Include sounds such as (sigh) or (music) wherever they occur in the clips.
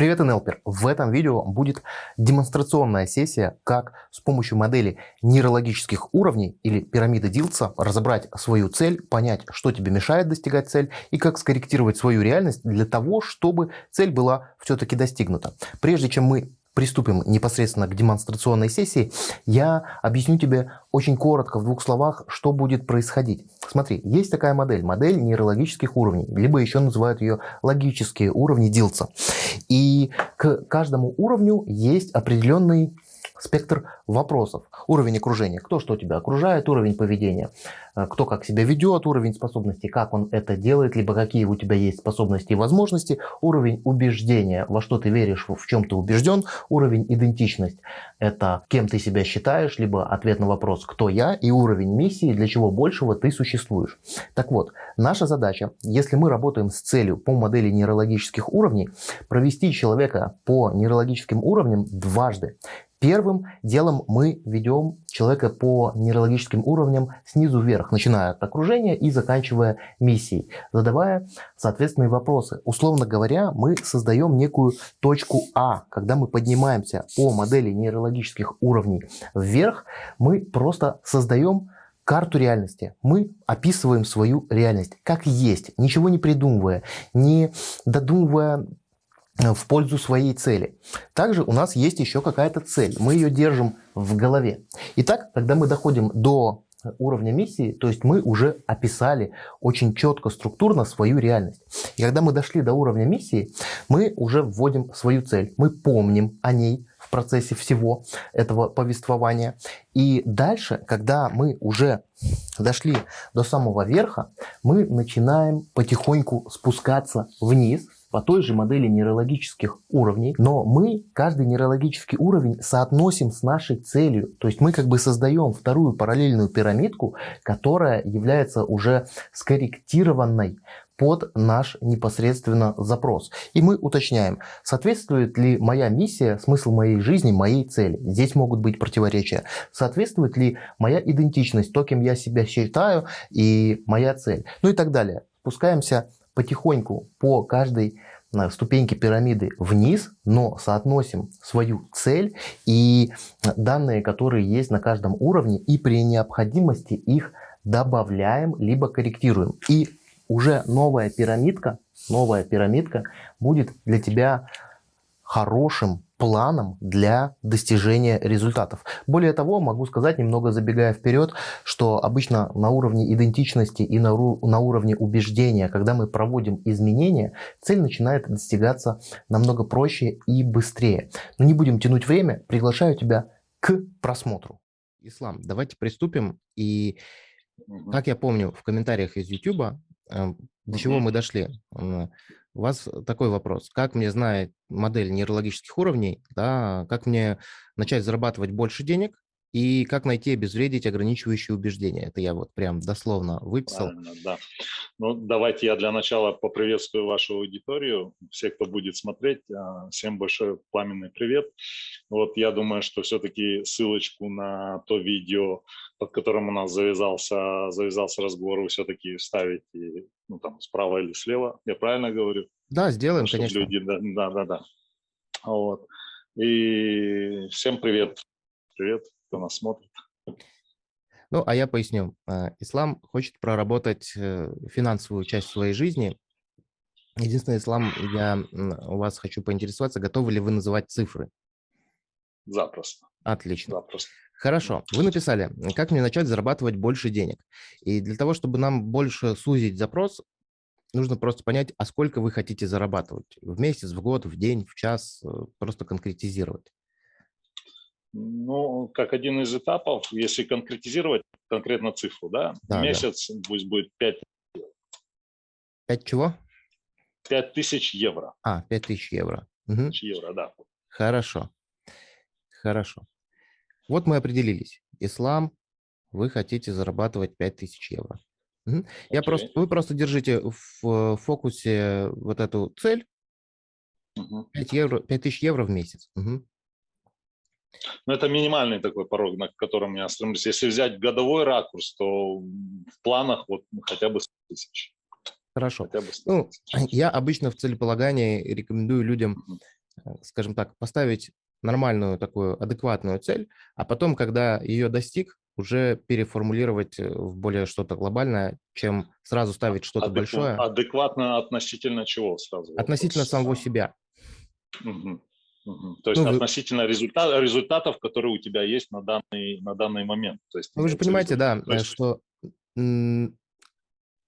Привет, НЛПер! В этом видео будет демонстрационная сессия, как с помощью модели нейрологических уровней или пирамиды Дилца разобрать свою цель, понять, что тебе мешает достигать цель и как скорректировать свою реальность для того, чтобы цель была все-таки достигнута. Прежде чем мы приступим непосредственно к демонстрационной сессии, я объясню тебе очень коротко, в двух словах, что будет происходить. Смотри, есть такая модель, модель нейрологических уровней, либо еще называют ее логические уровни Дилца. И к каждому уровню есть определенный спектр вопросов. Уровень окружения, кто что тебя окружает, уровень поведения, э, кто как себя ведет, уровень способностей, как он это делает, либо какие у тебя есть способности и возможности, уровень убеждения, во что ты веришь, в чем ты убежден, уровень идентичность, это кем ты себя считаешь, либо ответ на вопрос, кто я, и уровень миссии, для чего большего ты существуешь. Так вот, наша задача, если мы работаем с целью по модели нейрологических уровней, провести человека по нейрологическим уровням дважды. Первым делом мы ведем человека по нейрологическим уровням снизу вверх, начиная от окружения и заканчивая миссией, задавая соответственные вопросы. Условно говоря, мы создаем некую точку А. Когда мы поднимаемся по модели нейрологических уровней вверх, мы просто создаем карту реальности. Мы описываем свою реальность как есть, ничего не придумывая, не додумывая в пользу своей цели. Также у нас есть еще какая-то цель. Мы ее держим в голове. Итак, когда мы доходим до уровня миссии, то есть мы уже описали очень четко, структурно свою реальность. И когда мы дошли до уровня миссии, мы уже вводим свою цель. Мы помним о ней в процессе всего этого повествования. И дальше, когда мы уже дошли до самого верха, мы начинаем потихоньку спускаться вниз – по той же модели нейрологических уровней, но мы каждый нейрологический уровень соотносим с нашей целью. То есть мы как бы создаем вторую параллельную пирамидку, которая является уже скорректированной под наш непосредственно запрос. И мы уточняем, соответствует ли моя миссия, смысл моей жизни, моей цели. Здесь могут быть противоречия. Соответствует ли моя идентичность, то, кем я себя считаю, и моя цель. Ну и так далее. Спускаемся потихоньку по каждой э, ступеньке пирамиды вниз, но соотносим свою цель и данные, которые есть на каждом уровне, и при необходимости их добавляем, либо корректируем. И уже новая пирамидка, новая пирамидка будет для тебя хорошим планом для достижения результатов. Более того, могу сказать, немного забегая вперед, что обычно на уровне идентичности и на, на уровне убеждения, когда мы проводим изменения, цель начинает достигаться намного проще и быстрее. Но не будем тянуть время, приглашаю тебя к просмотру. Ислам, давайте приступим. И, как я помню, в комментариях из YouTube, э, до чего мы дошли? У вас такой вопрос. Как мне знать модель нейрологических уровней, да, как мне начать зарабатывать больше денег, и как найти обезвредить ограничивающие убеждения. Это я вот прям дословно выписал. Правильно, да. Ну, давайте я для начала поприветствую вашу аудиторию, все, кто будет смотреть. А, всем большой пламенный привет. Вот я думаю, что все-таки ссылочку на то видео, под которым у нас завязался, завязался разговор, вы все-таки вставите ну, там, справа или слева. Я правильно говорю? Да, сделаем, Чтобы конечно. Люди, да, да, да, да. Вот. И всем привет. Привет кто нас смотрит. Ну, а я поясню. А, ислам хочет проработать э, финансовую часть своей жизни. Единственное, Ислам, я у вас хочу поинтересоваться, готовы ли вы называть цифры? Запросто. Отлично. Запросто. Хорошо. Вы написали, как мне начать зарабатывать больше денег. И для того, чтобы нам больше сузить запрос, нужно просто понять, а сколько вы хотите зарабатывать. В месяц, в год, в день, в час, э, просто конкретизировать. Ну, как один из этапов, если конкретизировать конкретно цифру, да, да месяц да. пусть будет 5 5 чего? 5 тысяч евро. А, 5 тысяч евро. Угу. евро, да. Хорошо. Хорошо. Вот мы определились. Ислам, вы хотите зарабатывать 5 тысяч евро. Угу. Okay. Я просто, вы просто держите в фокусе вот эту цель. Угу. 5, евро, 5 тысяч евро в месяц. Угу. Но это минимальный такой порог, на котором я стремлюсь. Если взять годовой ракурс, то в планах вот хотя бы 100 тысяч. Хорошо. Хотя бы 100 ну, (laughs) я обычно в целеполагании рекомендую людям э, скажем так, поставить нормальную такую адекватную цель, а потом, когда ее достиг, уже переформулировать э, в более что-то глобальное, чем сразу ставить что-то Адекват, большое. Адекватно относительно чего сразу? Относительно вопрос. самого себя. Угу. Угу. То есть Ну, вы- относительно результат, результатов, которые у тебя есть на данный, на данный момент. То есть, Ну, вы же понимаете, да, есть что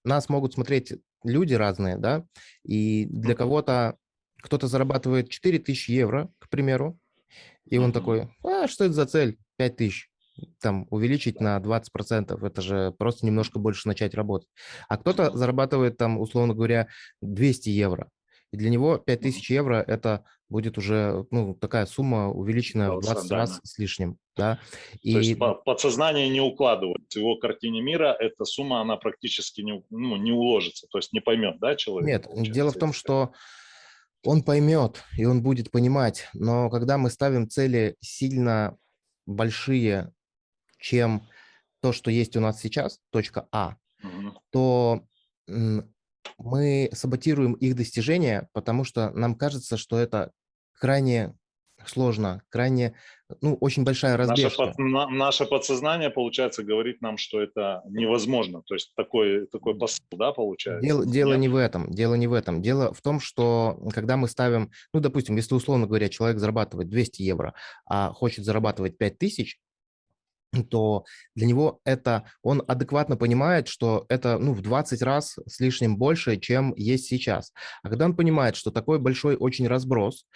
нас могут смотреть люди разные, да, и для кого-то кто-то зарабатывает 4000 евро, к примеру, и он такой, а что это за цель? 5000. Там увеличить на 20%, это же просто немножко больше начать работать. А кто-то зарабатывает там, условно говоря, 200 евро. И для него 5000 евро – это будет уже ну, такая сумма, увеличенная в 20 раз с лишним. Да? То есть И по- подсознание не укладывает. В его картине мира эта сумма, она практически не, ну, не уложится, то есть не поймет, да, человек? Нет, дело в том, что он поймет и он будет понимать, но когда мы ставим цели сильно большие, чем то, что есть у нас сейчас, точка А, то мы саботируем их достижение, потому что нам кажется, что это крайне сложно, крайне, ну, очень большая Наше, разбежка. под- на- наше подсознание, получается, говорит нам, что это невозможно. То есть такой, такой посыл, да, получается? Дело, дело Нет? не в этом, дело не в этом. Дело в том, что когда мы ставим, ну, допустим, если, условно говоря, человек зарабатывает 200 евро, а хочет зарабатывать 5000, то для него это, он адекватно понимает, что это, ну, в 20 раз с лишним больше, чем есть сейчас. А когда он понимает, что такой большой очень разброс,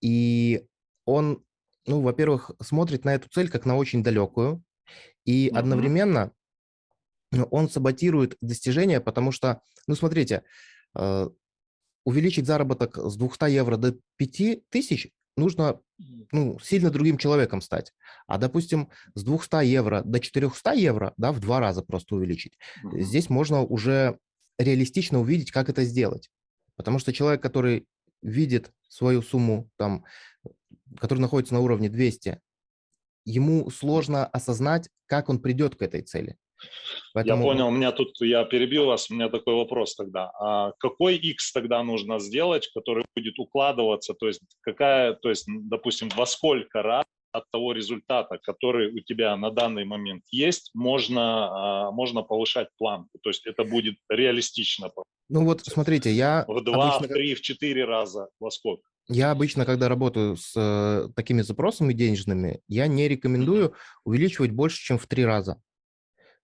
и он, ну, во-первых, смотрит на эту цель как на очень далекую, и Мгм. одновременно ну, он саботирует достижения, потому что, ну, смотрите, э, увеличить заработок с 200 евро до 5000 нужно ну, сильно другим человеком стать. А, допустим, с 200 евро до 400 евро, да, в два раза просто увеличить, Мгм. здесь можно уже реалистично увидеть, как это сделать. Потому что человек, который видит свою сумму, там, который находится на уровне 200, ему сложно осознать, как он придет к этой цели. Я понял, у меня тут, я перебил вас, у меня такой вопрос тогда. А какой X тогда нужно сделать, который будет укладываться, то есть какая, то есть, допустим, во сколько раз от того результата, который у тебя на данный момент есть, можно, а, можно повышать планку. То есть это будет реалистично. Ну вот, смотрите, я В два, обычно, в три, в четыре раза. Во сколько? Я обычно, когда работаю с э, такими запросами денежными, я не рекомендую увеличивать больше, чем в три раза.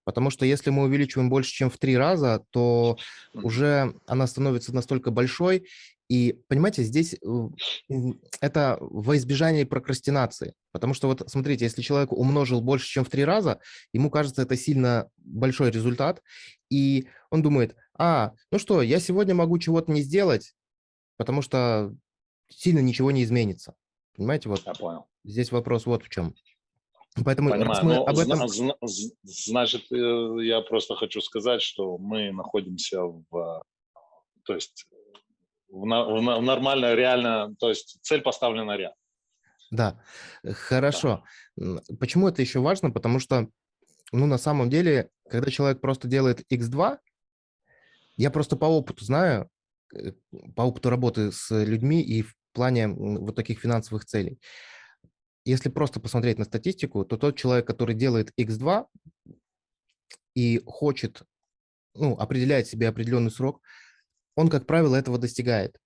Потому что если мы увеличиваем больше, чем в три раза, то уже она становится настолько большой. И, понимаете, здесь э, это во избежание прокрастинации. Потому что вот смотрите, если человек умножил больше, чем в три раза, ему кажется это сильно большой результат, и он думает, а, ну что, я сегодня могу чего-то не сделать, потому что сильно ничего не изменится. Понимаете, вот Я понял. здесь вопрос вот в чем. Поэтому Понимаю. мы об этом... значит, э, я просто хочу сказать, что мы находимся в, то есть в, в нормально, реально, то есть цель поставлена реально. Да, э, хорошо. М, Почему это еще важно? Потому что, ну, на самом деле, когда человек просто делает x2, я просто по опыту знаю, э, по опыту работы с людьми и в плане вот таких финансовых целей. Если просто посмотреть на статистику, то тот человек, который делает x2 и хочет, ну, определяет себе определенный срок, он, как правило, этого достигает.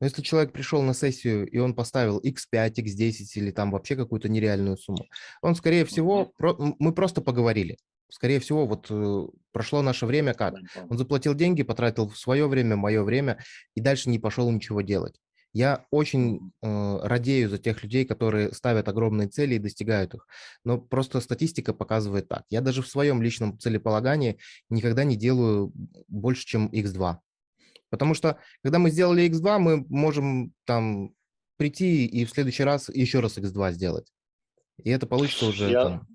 Но если человек пришел на сессию, и он поставил x5, x10 или там вообще какую-то нереальную сумму, он, скорее всего, про- мы просто поговорили. Скорее всего, вот э, прошло наше время как? Он заплатил деньги, потратил свое время, мое время, и дальше не пошел ничего делать. Я очень э, радею за тех людей, которые ставят огромные цели и достигают их. Но просто статистика показывает так. Я даже в своем личном целеполагании никогда не делаю больше, чем x2. Потому что, когда мы сделали x2, мы можем там прийти и в следующий раз еще раз x2 сделать. И это получится уже Я- там,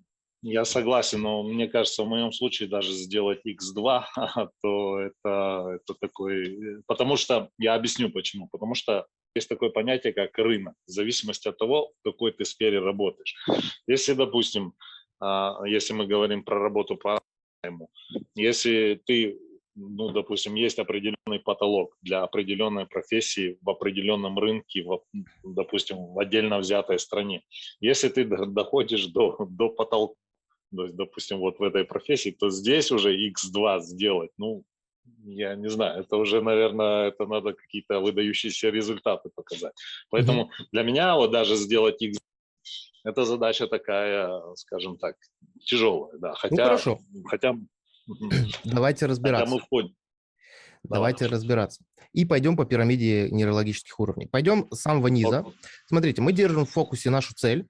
Я согласен, но мне кажется, в моем случае даже сделать x2, (laughs) то это, это такой... э, Потому что, я объясню почему. Потому что есть такое понятие, как рынок, в зависимости от того, в какой ты сфере работаешь. Если, допустим, а, если мы говорим про работу по найму, если ты ну, допустим, есть определенный потолок для определенной профессии в определенном рынке, в, допустим, в отдельно взятой стране. Если ты доходишь до, до потолка, то есть, допустим, вот в этой профессии, то здесь уже x2 сделать, ну, я не знаю, это уже, наверное, это надо какие-то выдающиеся результаты показать. Поэтому для меня вот даже сделать x это задача такая, скажем так, тяжелая, да. Ну, хотя, ну, хорошо. Хотя, Давайте разбираться. Хотя мы входим. Давайте Давай. разбираться. И пойдем по пирамиде нейрологических уровней. Пойдем с самого низа. Смотрите, мы держим в фокусе нашу цель.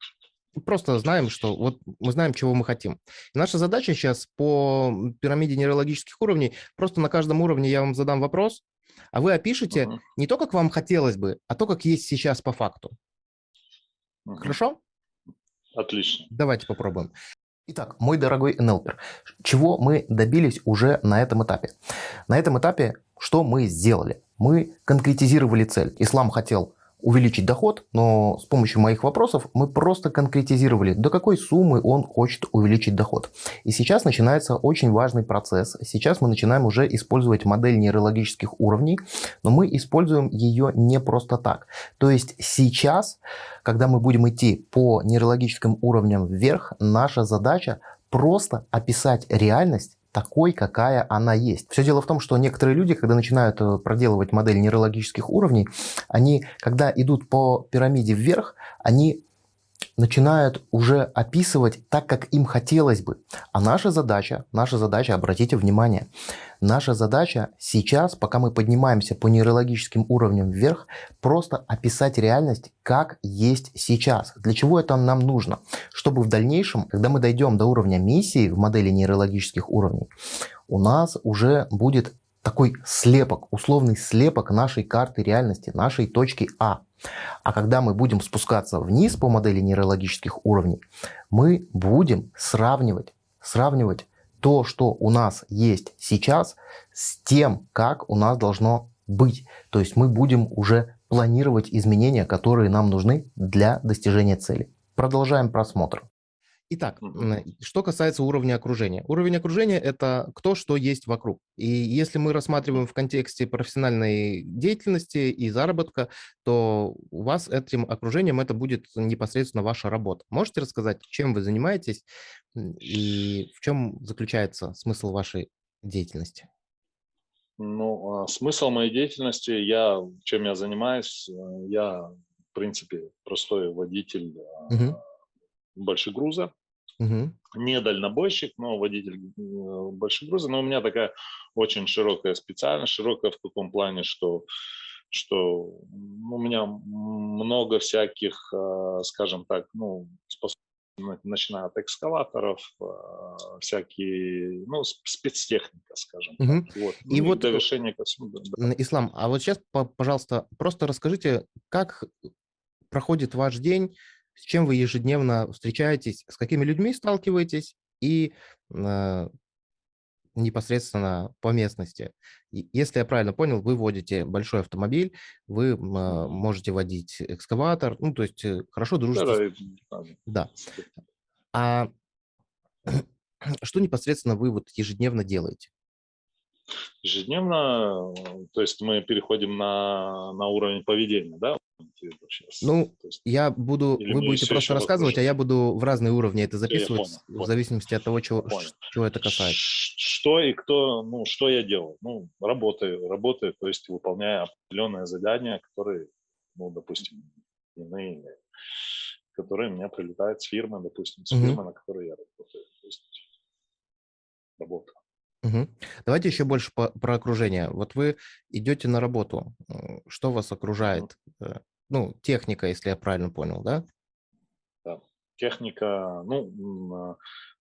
Просто знаем, что вот мы знаем, чего мы хотим. И наша задача сейчас по пирамиде нейрологических уровней, просто на каждом уровне я вам задам вопрос, а вы опишите uh -huh. не то, как вам хотелось бы, а то, как есть сейчас по факту. Uh -huh. Хорошо? Отлично. Давайте попробуем. Итак, мой дорогой НЛПер, чего мы добились уже на этом этапе? На этом этапе что мы сделали? Мы конкретизировали цель. Ислам хотел увеличить доход, но с помощью моих вопросов мы просто конкретизировали, до какой суммы он хочет увеличить доход. И сейчас начинается очень важный процесс. Сейчас мы начинаем уже использовать модель нейрологических уровней, но мы используем ее не просто так. То есть сейчас, когда мы будем идти по нейрологическим уровням вверх, наша задача просто описать реальность такой, какая она есть. Все дело в том, что некоторые люди, когда начинают э, проделывать модель нейрологических уровней, они, когда идут по пирамиде вверх, они начинают уже описывать так, как им хотелось бы. А наша задача, наша задача, обратите внимание, наша задача сейчас, пока мы поднимаемся по нейрологическим уровням вверх, просто описать реальность, как есть сейчас. Для чего это нам нужно? Чтобы в дальнейшем, когда мы дойдем до уровня миссии в модели нейрологических уровней, у нас уже будет такой слепок, условный слепок нашей карты реальности, нашей точки А. А когда мы будем спускаться вниз по модели нейрологических уровней, мы будем сравнивать, сравнивать то, что у нас есть сейчас, с тем, как у нас должно быть. То есть мы будем уже планировать изменения, которые нам нужны для достижения цели. Продолжаем просмотр. Итак, что касается уровня окружения. Уровень окружения – это кто что есть вокруг. И если мы рассматриваем в контексте профессиональной деятельности и заработка, то у вас этим окружением это будет непосредственно ваша работа. Можете рассказать, чем вы занимаетесь и в чем заключается смысл вашей деятельности? Ну, а, смысл моей деятельности, я, чем я занимаюсь, э, я, в принципе, простой водитель угу большегруза. Угу. Не дальнобойщик, но водитель э, большегруза. Но у меня такая очень широкая специальность. Широкая в каком плане, что что у меня много всяких, э, скажем так, ну, начиная от экскаваторов, э, всякие, ну, спецтехника, скажем угу. так. Вот. И ну, вот, довершение ко всему. Да. Ислам, а вот сейчас, пожалуйста, просто расскажите, как проходит ваш день, с чем вы ежедневно встречаетесь, с какими людьми сталкиваетесь и э, непосредственно по местности. Если я правильно понял, вы водите большой автомобиль, вы э, можете водить экскаватор, ну, то есть э, хорошо дружите. Да, да. А (clears throat) что непосредственно вы вот ежедневно делаете? ежедневно, то есть мы переходим на, на уровень поведения, да? Ну, есть, я буду, вы будете просто рассказывать, а я буду в разные уровни это записывать, понял, в понял. зависимости от того, чего, чего это касается. Что и кто, ну, что я делаю? Ну, работаю, работаю, то есть выполняя определенные задания, которые, ну, допустим, иные, которые мне прилетают с фирмы, допустим, с угу. фирмы, на которой я работаю. То есть работа. Угу. Давайте еще больше по, про окружение. Вот вы идете на работу, что вас окружает? Э, ну, техника, если я правильно понял, да? Да, техника, ну,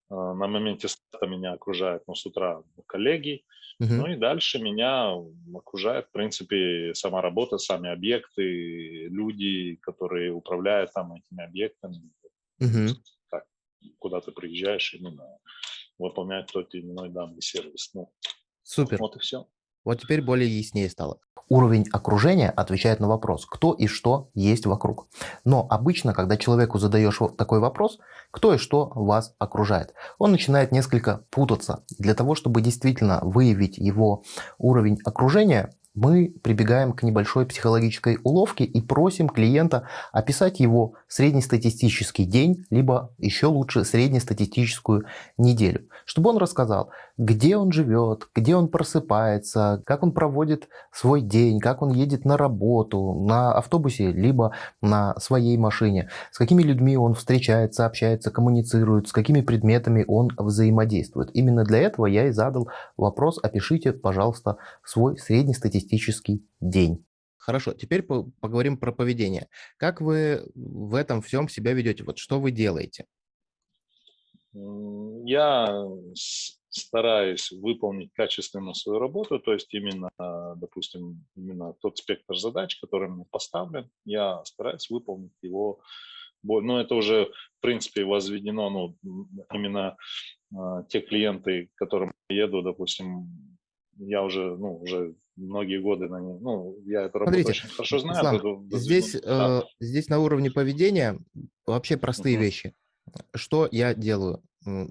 на, на моменте старта меня окружает, ну, с утра коллеги, угу. ну и дальше меня окружает, в принципе, сама работа, сами объекты, люди, которые управляют там этими объектами. Угу. Так, куда ты приезжаешь именно выполнять тот или иной данный сервис. Ну, Супер. Вот и все. Вот теперь более яснее стало. Уровень окружения отвечает на вопрос, кто и что есть вокруг. Но обычно, когда человеку задаешь такой вопрос, кто и что вас окружает, он начинает несколько путаться. Для того, чтобы действительно выявить его уровень окружения, мы прибегаем к небольшой психологической уловке и просим клиента описать его среднестатистический день, либо еще лучше среднестатистическую неделю, чтобы он рассказал, где он живет, где он просыпается, как он проводит свой день, как он едет на работу, на автобусе, либо на своей машине, с какими людьми он встречается, общается, коммуницирует, с какими предметами он взаимодействует. Именно для этого я и задал вопрос, опишите, пожалуйста, свой среднестатистический день. Хорошо, теперь поговорим про поведение. Как вы в этом всем себя ведете? Вот что вы делаете? Я стараюсь выполнить качественно свою работу, то есть именно, допустим, именно тот спектр задач, который мне поставлен, я стараюсь выполнить его. Но ну, это уже, в принципе, возведено, ну, именно э, те клиенты, к которым я еду, допустим, я уже, ну, уже многие годы на ней, ну, я эту работу Смотрите, очень хорошо знаю. Ислам, буду, здесь, да. э, здесь на уровне поведения вообще простые -huh. вещи. Что я делаю?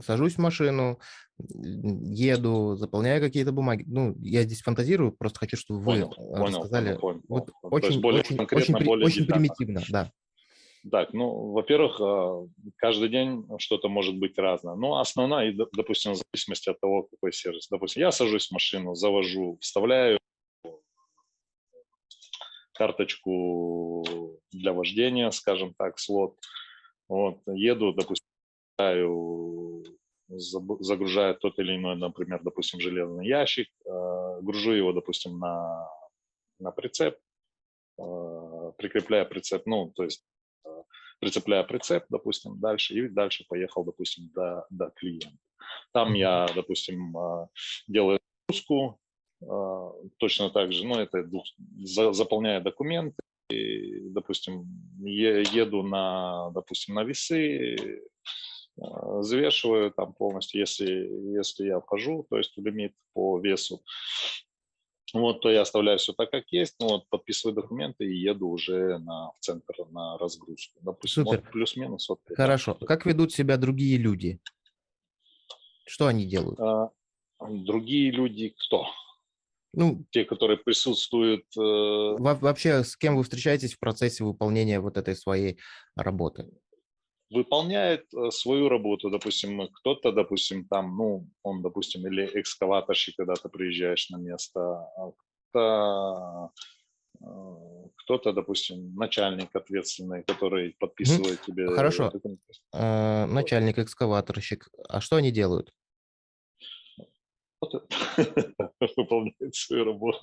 Сажусь в машину, еду, заполняю какие-то бумаги. Ну, я здесь фантазирую, просто хочу, чтобы вы понял, рассказали. Понял, понял, вот Очень, более очень, очень, более очень примитивно, да. Так, ну, во-первых, а, каждый день что-то может быть разное. Но основная, допустим, в зависимости от того, какой сервис. Допустим, я сажусь в машину, завожу, вставляю карточку для вождения, скажем так, слот. Вот, еду, допустим, загружаю тот или иной, например, допустим, железный ящик, э, гружу его, допустим, на, на прицеп, э, прикрепляя прицеп, ну, то есть э, прицепляя прицеп, допустим, дальше, и дальше поехал, допустим, до, до клиента. Там я, допустим, делаю загрузку, точно так же, ну, это заполняя документы, и, допустим, еду на, допустим, на весы, а, взвешиваю там полностью, если, если я вхожу, то есть в лимит по весу, вот, то я оставляю все так, как есть, ну, вот, подписываю документы и еду уже на, в центр на разгрузку. Допустим, Супер. Вот, плюс-минус. Вот, Хорошо. Да. Как ведут себя другие люди? Что они делают? А, другие люди кто? Ну, те, которые присутствуют. Э... Вообще, с кем вы встречаетесь в процессе выполнения вот этой своей работы? выполняет э, свою работу, допустим, кто-то, допустим, там, ну, он, допустим, или экскаваторщик, когда ты приезжаешь на место, а кто-то, э, кто-то, допустим, начальник ответственный, который подписывает mm тебе. Хорошо. Э, начальник, экскаваторщик. А что они делают? (laughs) выполняет свою работу.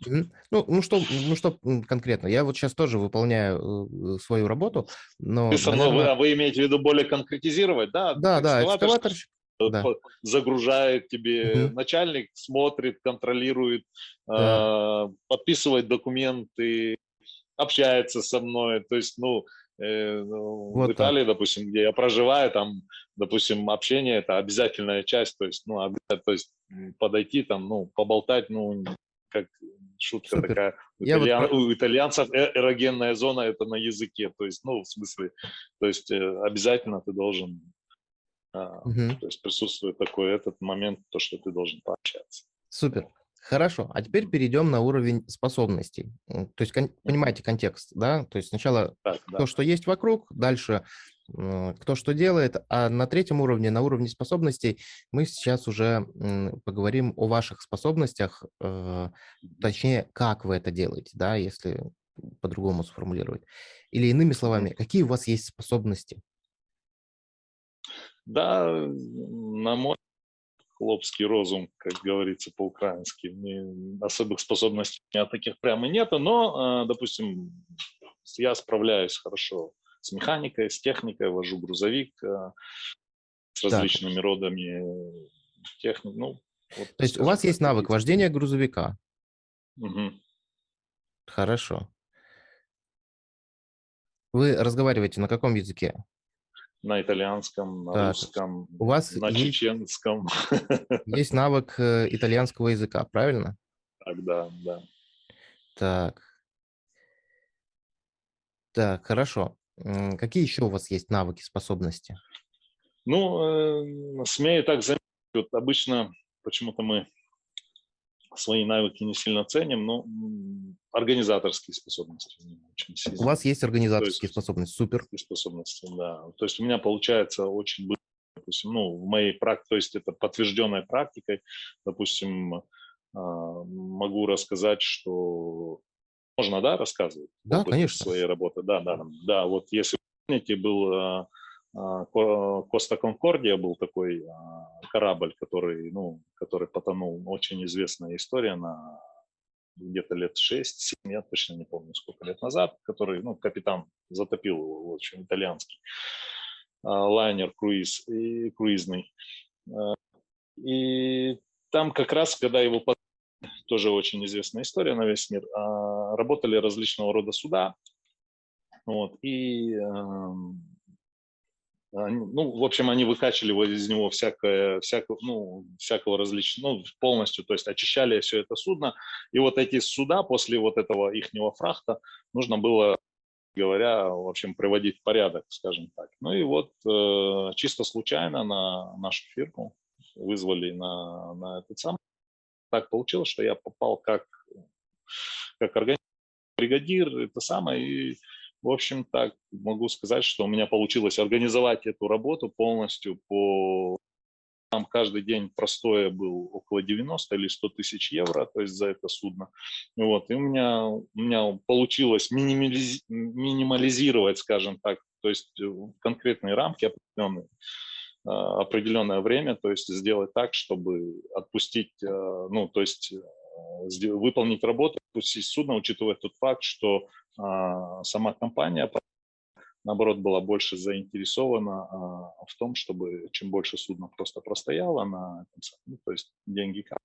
Ну, ну, что, ну что конкретно? Я вот сейчас тоже выполняю э, свою работу, но... Ты наверное... вы, а вы имеете в виду более конкретизировать, да? Да, да, экскаватор да. загружает тебе угу. начальник, смотрит, контролирует, да. э, подписывает документы, общается со мной. То есть, э, ну вот в Италии, так. допустим, где я проживаю, там допустим, общение – это обязательная часть, то есть, ну, то есть подойти там, ну, поболтать, ну, как шутка Супер. такая. У, итальян, вот... у итальянцев э, эрогенная зона – это на языке, то есть, ну, в смысле, то есть э, обязательно ты должен, угу. то есть присутствует такой этот момент, то, что ты должен пообщаться. Супер. Хорошо, а теперь перейдем на уровень способностей. То есть, понимаете контекст, да? То есть сначала так, то, да. что есть вокруг, дальше кто что делает, а на третьем уровне, на уровне способностей, мы сейчас уже поговорим о ваших способностях, э, точнее, как вы это делаете, да, если по-другому сформулировать. Или иными словами, какие у вас есть способности? Да, на мой хлопский розум, как говорится по-украински. Особых способностей у меня таких прямо нету, но, э, допустим, я справляюсь хорошо с механикой, с техникой, вожу грузовик э, с различными так. родами техник. Ну, вот, То есть у вас есть навык вождения грузовика? Угу. Хорошо. Вы разговариваете на каком языке? На итальянском, на так. русском, у вас на есть, чеченском. (laughs) Есть навык э, итальянского языка, правильно? Так, да, да. Так. Так, хорошо. Какие еще у вас есть навыки, способности? Ну, э, смею так заметить, вот обычно почему-то мы свои навыки не сильно ценим, но организаторские способности очень У вас есть То организаторские есть способности, супер. способности, да. То есть у меня получается очень быстро, допустим, ну, в моей практике, то есть это подтвержденной практикой, допустим, а, могу рассказать, что можно, да, рассказывать Да, конечно. своей работы, да, да, да, вот если помните, был а, а, Ко- Коста Конкордия был такой корабль, который, ну, который потонул, очень известная история на где-то лет 6-7, я точно не помню, сколько лет назад, который, ну, капитан затопил его, в общем, итальянский а, лайнер круиз, и, круизный. А, И там как раз, когда его тоже очень известная история на весь мир, а, работали различного рода суда, вот, и эм, ну, в общем, они выкачивали из него всякое, всякого, ну, всякого различного, ну, полностью, то есть очищали все это судно. И вот эти суда после вот этого ихнего фрахта нужно было, говоря, в общем, приводить в порядок, скажем так. Ну и вот э, чисто случайно на нашу фирму вызвали на, на этот самый. Так получилось, что я попал как, как организатор, бригадир, это самое, и в общем, так могу сказать, что у меня получилось организовать эту работу полностью по там каждый день простое был около 90 или 100 тысяч евро, то есть за это судно. Вот, и у меня, у меня получилось минимализ- минимализировать, скажем так, то есть э, конкретные рамки определенные, э, определенное время, то есть сделать так, чтобы отпустить, э, ну, то есть э, выполнить работу, отпустить судно, учитывая тот факт, что а, сама компания наоборот, была больше заинтересована а, в том, чтобы чем больше судно просто простояло на ну, то есть деньги. кап-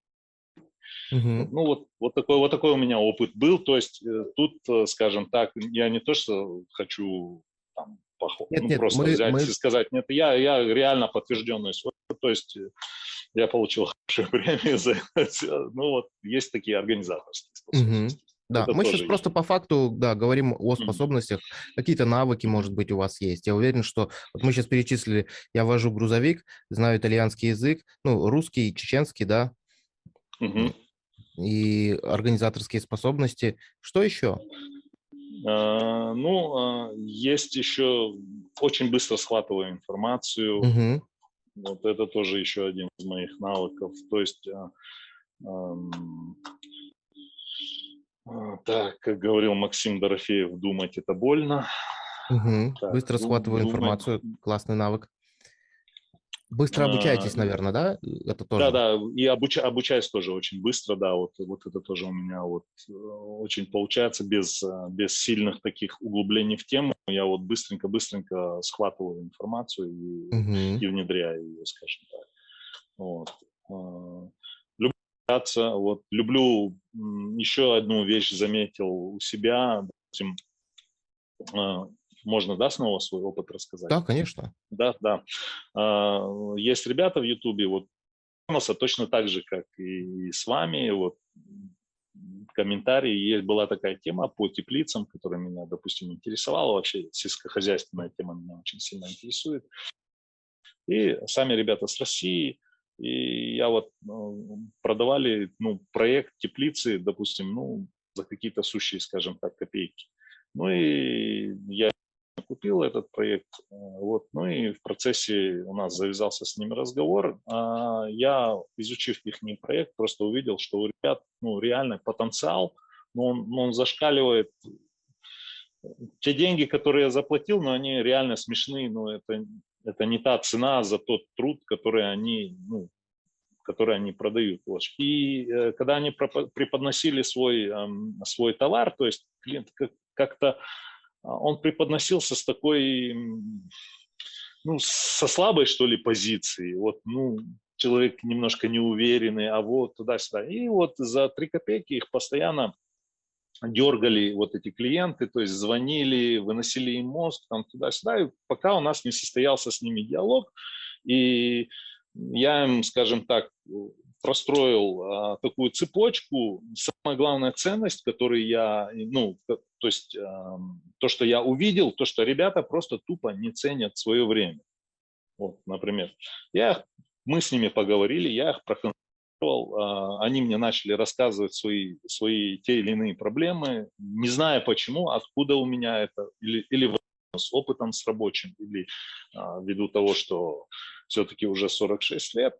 Мгм. Ну вот, вот, такой, вот такой у меня опыт был. То есть э, тут, э, скажем так, я не то, что хочу там, похо- Нет, ну, нет, просто мы- взять мы- и сказать, нет, я, я реально подтвержденный свой, опыт. то есть э, я получил (laughs) хорошую премию за это. Ну вот, есть такие организаторские способности. Да, Это мы сейчас есть. просто по факту, да, говорим о способностях. Какие-то навыки, может быть, у вас есть. Я уверен, что вот мы сейчас перечислили, я вожу грузовик, знаю итальянский язык, ну, русский, чеченский, да, Мгм. и организаторские способности. Что еще? А, Ну, а, есть еще очень быстро схватываю информацию. Мгм. Вот это тоже еще один из моих навыков. То есть, а, так, как говорил Максим Дорофеев, думать это больно. Мгм. Так, Быстро схватываю думать- информацию. Классный навык. Быстро А, обучаетесь, наверное, да? Это тоже. Да, да, и обуча- обучаюсь тоже очень быстро, да, вот, вот это тоже у меня вот э, очень получается без, э, без сильных таких углублений в тему. Я вот быстренько-быстренько схватываю информацию и, Мгм. и внедряю ее, скажем так. Вот. Общаться, вот, люблю еще одну вещь заметил у себя, допустим, а, можно, да, снова свой опыт рассказать? Да, конечно. Да, да. А, Есть ребята в Ютубе, вот точно так же, как и с вами, вот комментарии, есть, была такая тема по теплицам, которая меня, допустим, интересовала, вообще сельскохозяйственная тема меня очень сильно интересует. И сами ребята с России, и я вот ну, продавали ну, проект теплицы, допустим, ну, за какие-то сущие, скажем так, копейки. Ну и я купил этот проект, э, вот, ну и в процессе у нас завязался с ними разговор. А Я, изучив их проект, просто увидел, что у ребят, ну, реально потенциал, но он, но он зашкаливает те деньги, которые я заплатил, но они реально смешные, но это, это не та цена за тот труд, который они, ну, который они продают. И э, когда они преподносили свой, эм, свой товар, то есть клиент как- как-то а, он преподносился с такой, ну, со слабой, что ли, позиции. Вот, ну, человек немножко неуверенный, а вот туда-сюда. И вот за три копейки их постоянно дергали вот эти клиенты, то есть звонили, выносили им мозг там туда-сюда, и пока у нас не состоялся с ними диалог, и я им, скажем так, простроил а, такую цепочку. Самая главная ценность, которую я, ну, то есть а, то, что я увидел, то, что ребята просто тупо не ценят свое время. Вот, например, я, мы с ними поговорили, я их проконсультировал, а, они мне начали рассказывать свои, свои те или иные проблемы, не зная почему, откуда у меня это, или, или с опытом с рабочим, или а, ввиду того, что все-таки уже 46 лет,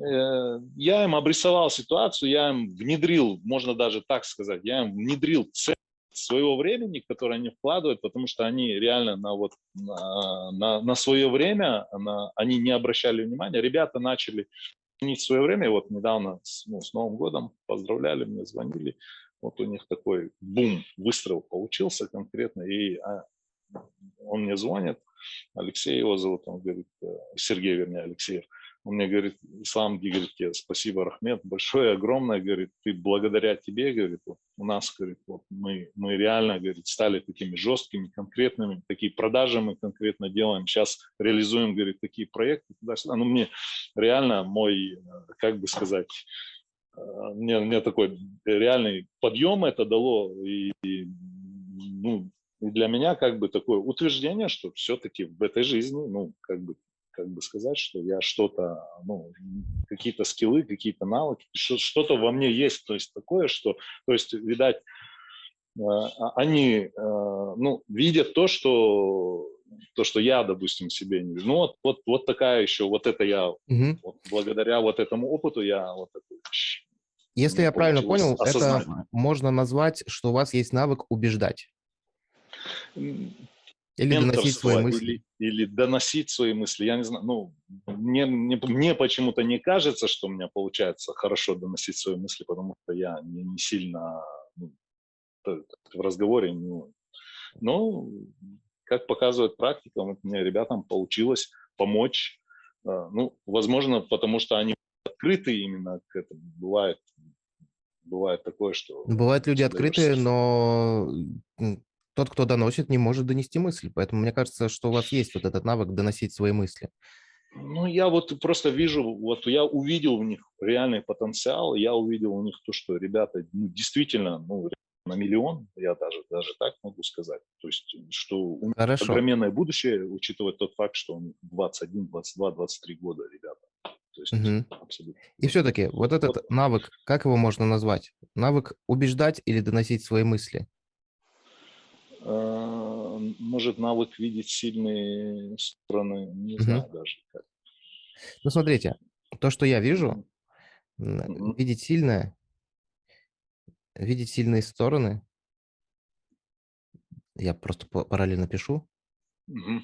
э, я им обрисовал ситуацию, я им внедрил, можно даже так сказать, я им внедрил цель своего времени, которое они вкладывают, потому что они реально на, вот, на, на свое время, на, они не обращали внимания. Ребята начали ценить свое время, вот недавно с, ну, с Новым годом поздравляли, мне звонили, вот у них такой бум, выстрел получился конкретно, и а, он мне звонит, Алексей его зовут, он говорит, э, Сергей, вернее, Алексеев, он мне говорит, Ислам, говорит, тебе спасибо, Рахмет, большое, огромное, говорит, ты благодаря тебе, говорит, вот у нас, говорит, вот мы, мы реально, говорит, стали такими жесткими, конкретными, такие продажи мы конкретно делаем, сейчас реализуем, говорит, такие проекты, туда-сюда, ну, мне реально мой, э, как бы сказать, э, мне, мне такой реальный подъем это дало, и, и ну, и для меня как бы такое утверждение, что все-таки в этой жизни, ну, как бы, как бы сказать, что я что-то, ну, какие-то скиллы, какие-то навыки, что-то во мне есть, то есть такое, что, то есть, видать, э, а, они, э, ну, видят то, что то, что я, допустим, себе не вижу. Ну, вот, вот, вот такая еще, вот это я, угу. вот, благодаря вот этому опыту я вот это Если я правильно понял, осознать. это можно назвать, что у вас есть навык убеждать. Или доносить свои мысли. Или, или доносить свои мысли. Я не знаю, ну, мне, мне, мне почему-то не кажется, что у меня получается хорошо доносить свои мысли, потому что я не, не сильно ну, в разговоре. Не, но, как показывает практика, вот мне ребятам получилось помочь. А, ну, возможно, потому что они открыты именно к этому. Бывает, бывает такое, что... Бывают люди открытые, но тот, кто доносит, не может донести мысль. Поэтому мне кажется, что у вас есть вот этот навык доносить свои мысли. Ну, я вот просто вижу, вот я увидел в них реальный потенциал, я увидел у них то, что ребята ну, действительно ну, на миллион, я даже, даже так могу сказать. То есть, что у них Хорошо. огроменное будущее, учитывая тот факт, что у них 21, 22, 23 года ребята. То есть, угу. абсолютно. И все-таки вот этот вот. навык, как его можно назвать? Навык убеждать или доносить свои мысли? Э, может навык видеть сильные стороны, не угу. знаю даже как. Ну, смотрите, то, что я вижу, угу. видеть сильное, видеть сильные стороны, я просто параллельно пишу, угу.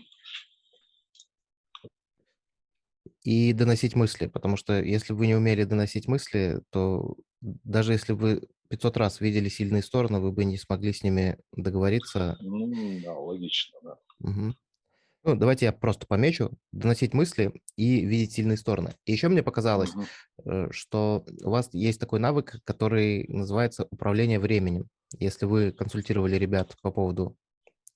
и доносить мысли, потому что если вы не умели доносить мысли, то даже если вы 500 раз видели сильные стороны, вы бы не смогли с ними договориться. Ну, да, логично, да. Угу. Ну, давайте я просто помечу, доносить мысли и видеть сильные стороны. И еще мне показалось, угу. что у вас есть такой навык, который называется управление временем. Если вы консультировали ребят по поводу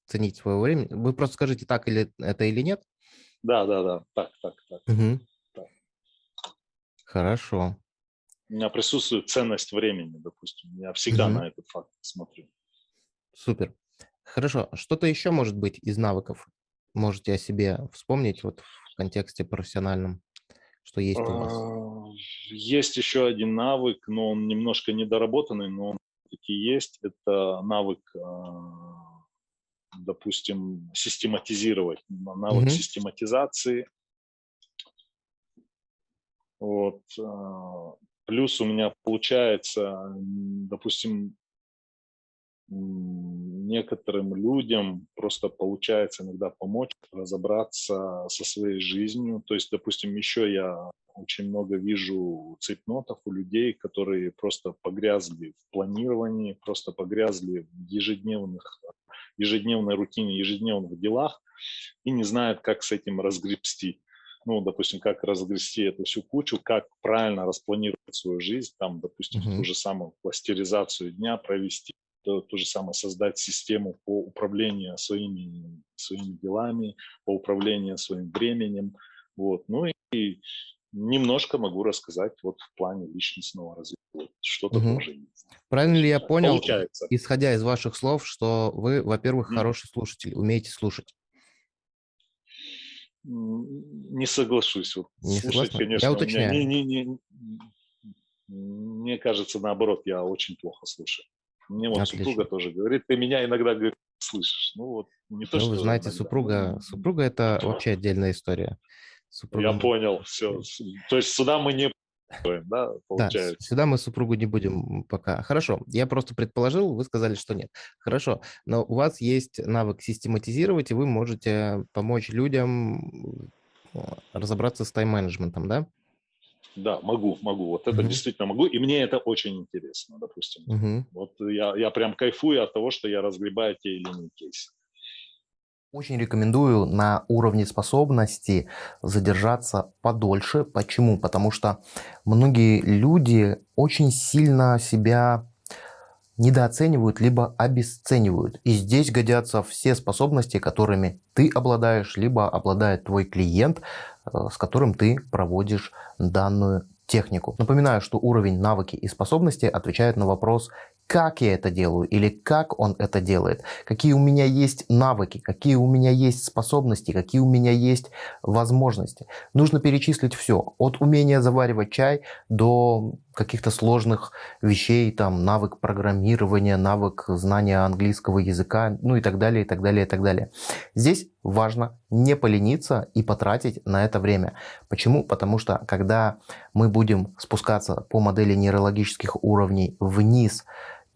ценить свое время, вы просто скажите, так или это или нет. Да, да, да, так, так, так. Угу. так. Хорошо у меня присутствует ценность времени, допустим. Я всегда -hmm. на этот факт смотрю. Супер. Хорошо. Что-то еще может быть из навыков? Можете о себе вспомнить вот в контексте профессиональном, что есть у вас? А, есть еще один навык, но он немножко недоработанный, но он таки есть. Это навык, а, допустим, систематизировать. Навык -hmm. систематизации. Вот. Плюс у меня получается, допустим, некоторым людям просто получается иногда помочь разобраться со своей жизнью. То есть, допустим, еще я очень много вижу цейтнотов у людей, которые просто погрязли в планировании, просто погрязли в ежедневных, ежедневной рутине, ежедневных делах и не знают, как с этим разгребсти ну, допустим, как разгрести эту всю кучу, как правильно распланировать свою жизнь, там, допустим, mm-hmm. ту же самую кластеризацию дня провести, то, то же самое создать систему по управлению своими, своими делами, по управлению своим временем, вот, ну и немножко могу рассказать вот в плане личностного развития. Что-то Мгм. тоже есть. Правильно ли я понял, Получается. исходя из ваших слов, что вы, во-первых, хороший слушатель, умеете слушать? Не соглашусь. Вот Не слушать, согласны? Я конечно, у меня уточняю. не, не, не, мне кажется, наоборот, я очень плохо слушаю. Мне вот Отлично. супруга тоже говорит, ты меня иногда говорит, слышишь. Ну вот не то, Ну, что вы знаете, иногда. супруга, супруга это (laughs) вообще отдельная история. Супруга Я понял, все. То есть сюда мы не да, Да, получается. с- сюда мы супругу не будем пока. Хорошо, я просто предположил, вы сказали, что нет. Хорошо, но у вас есть навык систематизировать, и вы можете помочь людям э, разобраться с тайм-менеджментом, да? Да, могу, могу. Вот это Мгм. действительно могу. И мне это очень интересно, допустим. Мгм. Вот я, я прям кайфую от того, что я разгребаю те или иные кейсы. Очень рекомендую на уровне способности задержаться подольше. Почему? Потому что многие люди очень сильно себя недооценивают либо обесценивают. И здесь годятся все способности, которыми ты обладаешь, либо обладает твой клиент, э, с которым ты проводишь данную технику. Напоминаю, что уровень навыки и способности отвечает на вопрос, как я это делаю или как он это делает, какие у меня есть навыки, какие у меня есть способности, какие у меня есть возможности. Нужно перечислить все, от умения заваривать чай до каких-то сложных вещей, там навык программирования, навык знания английского языка, ну и так далее, и так далее, и так далее. Здесь важно не полениться и потратить на это время. Почему? Потому что когда мы будем спускаться по модели нейрологических уровней вниз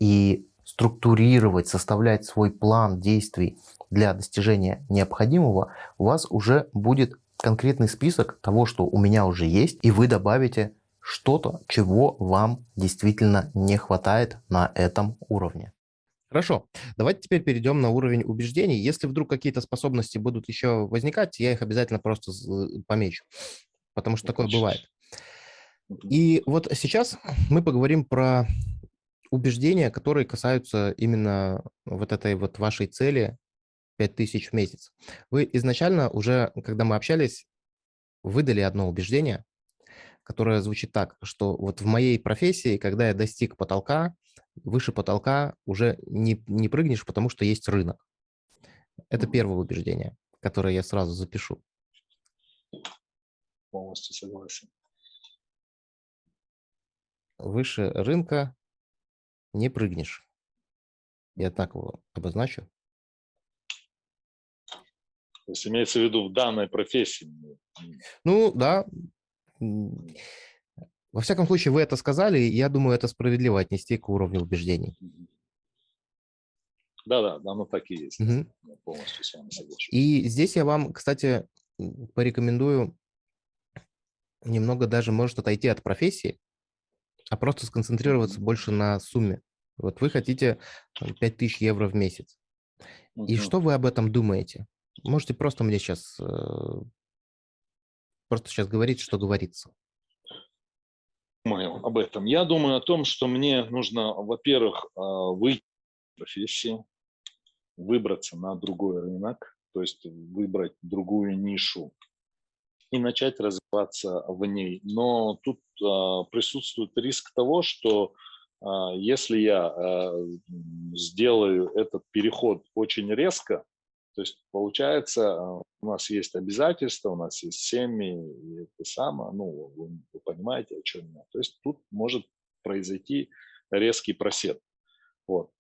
и структурировать, составлять свой план действий для достижения необходимого, у вас уже будет конкретный список того, что у меня уже есть, и вы добавите что-то, чего вам действительно не хватает на этом уровне. Хорошо, давайте теперь перейдем на уровень убеждений. Если вдруг какие-то способности будут еще возникать, я их обязательно просто помечу, потому что такое бывает. И вот сейчас мы поговорим про убеждения, которые касаются именно вот этой вот вашей цели 5000 в месяц. Вы изначально уже, когда мы общались, выдали одно убеждение, которое звучит так, что вот в моей профессии, когда я достиг потолка, выше потолка уже не, не прыгнешь, потому что есть рынок. Это первое убеждение, которое я сразу запишу. Полностью согласен. Выше рынка не прыгнешь. Я так его обозначу. То есть имеется в виду в данной профессии. М, Ну, да. Во всяком случае, вы это сказали, и я думаю, это справедливо отнести к уровню убеждений. Да-да, оно так и есть. Мгм. Я полностью с вами соглашусь. И здесь я вам, кстати, порекомендую немного даже, может, отойти от профессии, а просто сконцентрироваться больше на сумме. Вот вы хотите там, 5000 евро в месяц. И Мгм. что вы об этом думаете? Можете просто мне сейчас просто сейчас говорить, что говорится. думаю об этом? Я думаю о том, что мне нужно, во-первых, а, выйти из профессии, выбраться на другой рынок, то есть выбрать другую нишу и начать развиваться в ней. Но тут а, присутствует риск того, что а, если я м, сделаю этот переход очень резко, то есть получается, у нас есть обязательства, у нас есть семьи, и это самое, ну, вы, вы понимаете, о чем я. То есть тут может произойти резкий просед. Вот.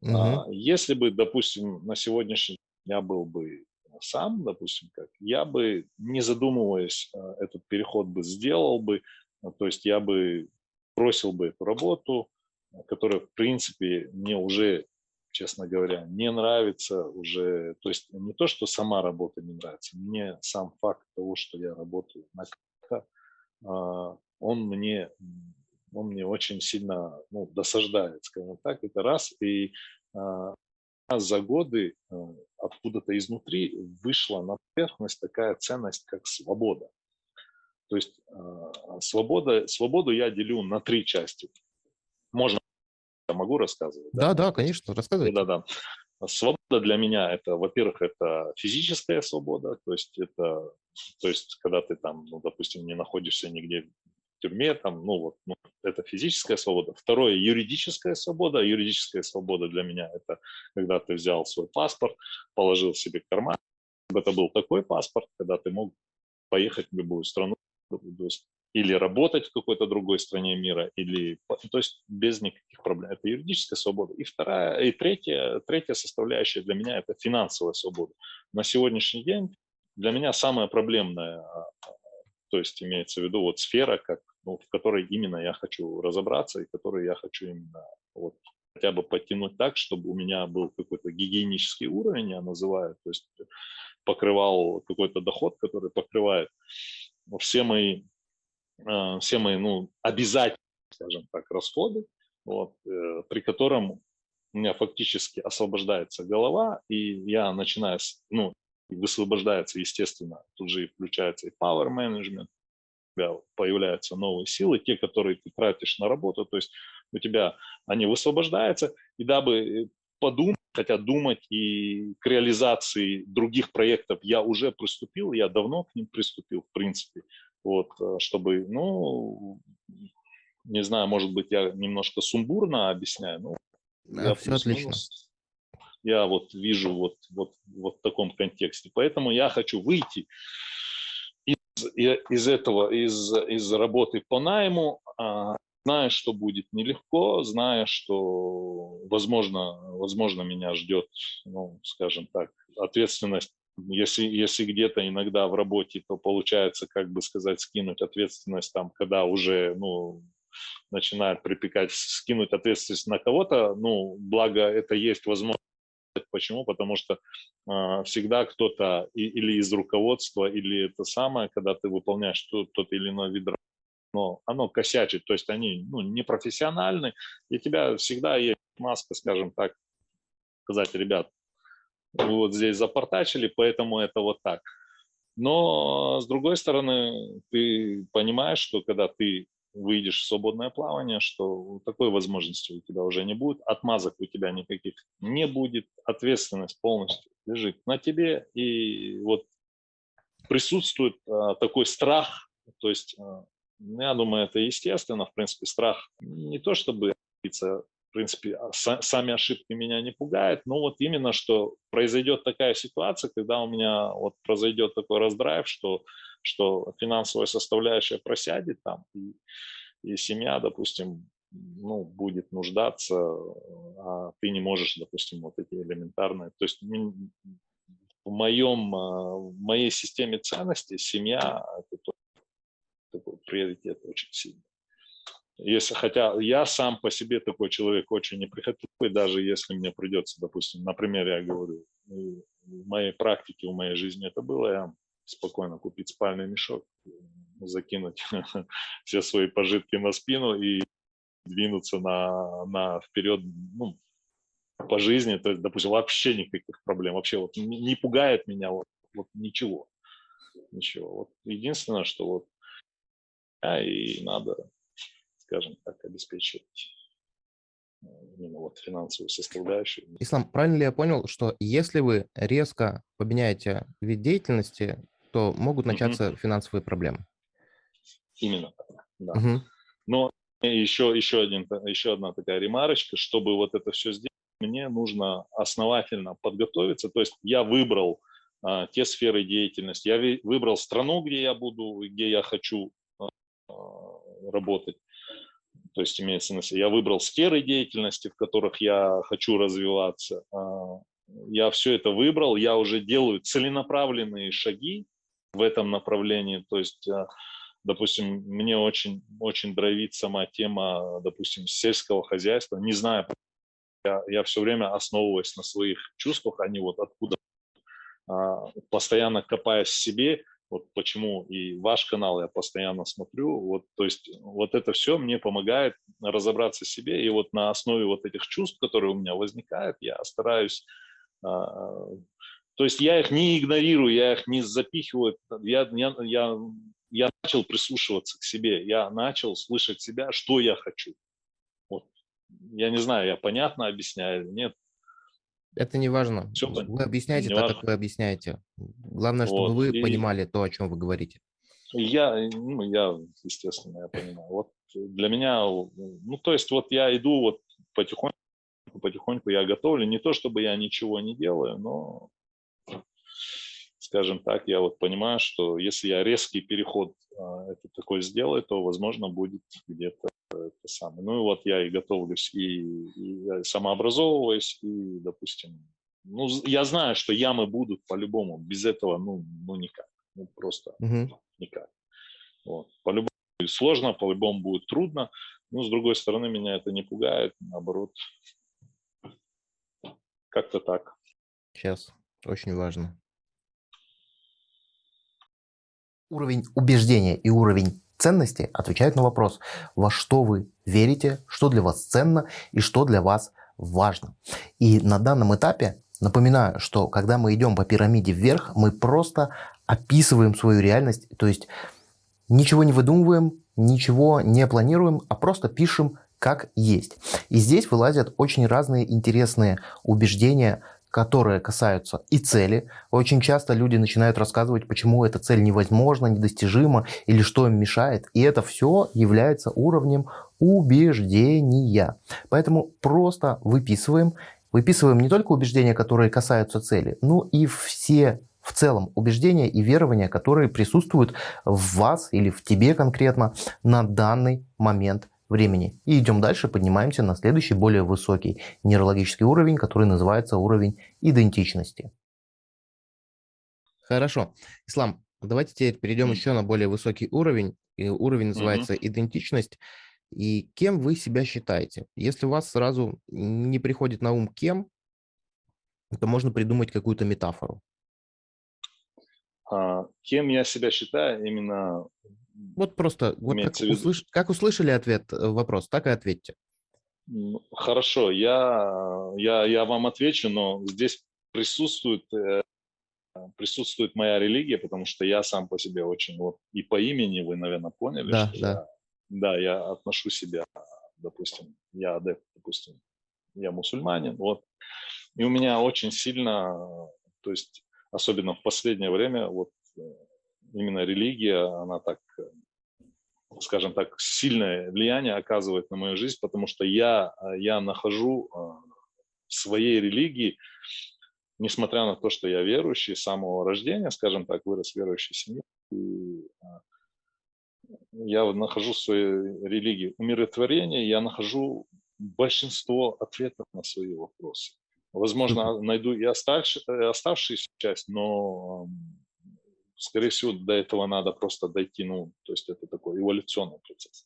Мгм. А, Если бы, допустим, на сегодняшний день я был бы сам, допустим, как, я бы, не задумываясь, а, этот переход бы сделал бы, а, то есть я бы бросил бы эту работу, а, которая, в принципе, мне уже, честно говоря, не нравится уже, то есть не то, что сама работа не нравится, мне сам факт того, что я работаю на КХ, а, он мне, он мне очень сильно ну, досаждает, скажем так, это раз. И а, за годы а, откуда-то изнутри вышла на поверхность такая ценность, как свобода. То есть а, свобода, свободу я делю на три части. Можно, я могу рассказывать? Да, да, есть конечно, рассказывайте. да, да. Свобода для меня это, во-первых, это физическая свобода, то есть это, то есть когда ты там, ну, допустим, не находишься нигде в тюрьме, там, ну вот, ну, это физическая свобода. Второе, юридическая свобода. Юридическая свобода для меня это когда ты взял свой паспорт, положил себе в карман. Это был такой паспорт, когда ты мог поехать в любую страну, или работать в какой-то другой стране мира, или, то есть без никаких проблем. Это юридическая свобода. И вторая, и третья, третья составляющая для меня – это финансовая свобода. На сегодняшний день для меня самая проблемная, то есть имеется в виду вот сфера, как, ну, в которой именно я хочу разобраться и которой я хочу именно вот, хотя бы подтянуть так, чтобы у меня был какой-то гигиенический уровень, я называю, то есть покрывал какой-то доход, который покрывает все мои Э, все мои ну, обязательные, скажем так, расходы, вот, э, при котором у меня фактически освобождается голова, и я начинаю, ну, высвобождается, естественно, тут же и включается и power management, тебя появляются новые силы, те, которые ты тратишь на работу, то есть у тебя они высвобождаются, и дабы подумать, хотя думать и к реализации других проектов я уже приступил, я давно к ним приступил, в принципе, вот, э, чтобы, ну, не знаю, может быть, я немножко сумбурно объясняю, но да, все отлично. Я вот вижу вот, вот, вот в таком контексте. Поэтому я хочу выйти из, этого, из, из работы по найму, а, зная, что будет нелегко, зная, что, возможно, возможно меня ждет, ну, скажем так, ответственность если, если где-то иногда в работе, то получается, как бы сказать, скинуть ответственность там, когда уже, ну, начинает припекать, скинуть ответственность на кого-то, ну, благо это есть возможность. Почему? Потому что э, всегда кто-то или из руководства, или это самое, когда ты выполняешь тот, тот или иной вид но оно косячит, то есть они ну, непрофессиональны, и тебя всегда есть маска, скажем так, сказать, ребят, вот здесь запортачили, поэтому это вот так. Но, с другой стороны, ты понимаешь, что когда ты выйдешь в свободное плавание, что такой возможности у тебя уже не будет, отмазок у тебя никаких не будет, ответственность полностью лежит на тебе, и вот присутствует а, такой страх, то есть, а, я думаю, это естественно, в принципе, страх не то чтобы в принципе, а, сами ошибки меня не пугают, но вот именно, что произойдет такая ситуация, когда у меня вот произойдет такой раздрайв, что, что финансовая составляющая просядет там, и, и семья, допустим, ну, будет нуждаться, а ты не можешь, допустим, вот эти элементарные. То есть в, моем, а, в моей системе ценностей семья – это такой приоритет очень сильный. Если, хотя я сам по себе такой человек очень неприхотливый, даже если мне придется, допустим, например, я говорю, в моей практике, в моей жизни это было, я спокойно купить спальный мешок, закинуть (laughs) все свои пожитки на спину и двинуться на, на вперед ну, по жизни, то есть, допустим, вообще никаких проблем, вообще вот не пугает меня вот, вот ничего, ничего. Вот единственное, что вот а, и надо скажем так, обеспечивать э, именно вот финансовую составляющую. Ислам, правильно ли я понял, что если вы резко поменяете вид деятельности, то могут начаться угу. финансовые проблемы? Именно так, да. Угу. Но еще, еще, один, еще одна такая ремарочка, чтобы вот это все сделать, мне нужно основательно подготовиться. То есть я выбрал а, те сферы деятельности, я выбрал страну, где я буду, где я хочу а, работать. То есть имеется в виду, я выбрал сферы деятельности, в которых я хочу развиваться. А, я все это выбрал, я уже делаю целенаправленные шаги в этом направлении. То есть, а, допустим, мне очень, очень драйвит сама тема, допустим, сельского хозяйства. Не знаю, я, я все время основываясь на своих чувствах, они вот откуда, а, постоянно копаясь в себе, вот почему и ваш канал я постоянно смотрю. Вот, то есть вот это все мне помогает разобраться в себе. И вот на основе вот этих чувств, которые у меня возникают, я стараюсь... А, то есть я их не игнорирую, я их не запихиваю. Я, я, я, я начал прислушиваться к себе, я начал слышать себя, что я хочу. Вот. Я не знаю, я понятно объясняю или нет. Это не важно. Все Вы объясняете не так, важно. как вы объясняете. Главное, чтобы Вот. вы И понимали то, о чем вы говорите. я, ну, я, естественно, я понимаю. Вот для меня, ну, то есть вот я иду вот потихоньку, потихоньку я готовлю. Не то, чтобы я ничего не делаю, но, скажем так, я вот понимаю, что если я резкий переход а, это такой сделаю, то, возможно, будет где-то это самое. Ну и вот я и готовлюсь, и, и я самообразовываюсь, и, допустим, ну, я знаю, что ямы будут по-любому. Без этого, ну, ну никак. Ну, просто Мгм. никак. Вот. По-любому будет сложно, по-любому будет трудно. Но, с другой стороны, меня это не пугает. Наоборот, как-то так. Сейчас. Очень важно. Уровень убеждения и уровень ценности отвечают на вопрос, во что вы верите, что для вас ценно и что для вас важно. И на данном этапе напоминаю, что когда мы идем по пирамиде вверх, мы просто описываем свою реальность, то есть ничего не выдумываем, ничего не планируем, а просто пишем как есть. И здесь вылазят очень разные интересные убеждения, которые касаются и цели. Очень часто люди начинают рассказывать, почему эта цель невозможна, недостижима или что им мешает. И это все является уровнем убеждения. Поэтому просто выписываем. Выписываем не только убеждения, которые касаются цели, но и все в целом убеждения и верования, которые присутствуют в вас или в тебе конкретно на данный момент времени. И идем дальше, поднимаемся на следующий, более высокий нейрологический уровень, который называется уровень идентичности. Хорошо. Ислам, давайте теперь перейдем Мгм. еще на более высокий уровень. И уровень называется идентичность. И кем вы себя считаете? Если у вас сразу не приходит на ум кем, то можно придумать какую-то метафору. А, кем я себя считаю именно Вот просто, вот как, услыш- как услышали ответ, э, вопрос, так и ответьте. Ну, Хорошо, я, я, я вам отвечу, но здесь присутствует, э, присутствует моя религия, потому что я сам по себе очень, вот и по имени вы, наверное, поняли, Да, что да. я, да, я отношу себя, допустим, я адепт, допустим, я мусульманин, вот, и у меня очень сильно, то есть особенно в последнее время, вот э, именно религия, она так скажем так, сильное влияние оказывает на мою жизнь, потому что я, э, я нахожу э, в своей религии, несмотря на то, что я верующий с самого рождения, скажем так, вырос в верующей семье, и, э, я нахожу в своей религии умиротворение, я нахожу большинство ответов на свои вопросы. Возможно, найду и оставшуюся часть, но м, скорее всего, до этого надо просто дойти, ну, то есть это такой эволюционный процесс.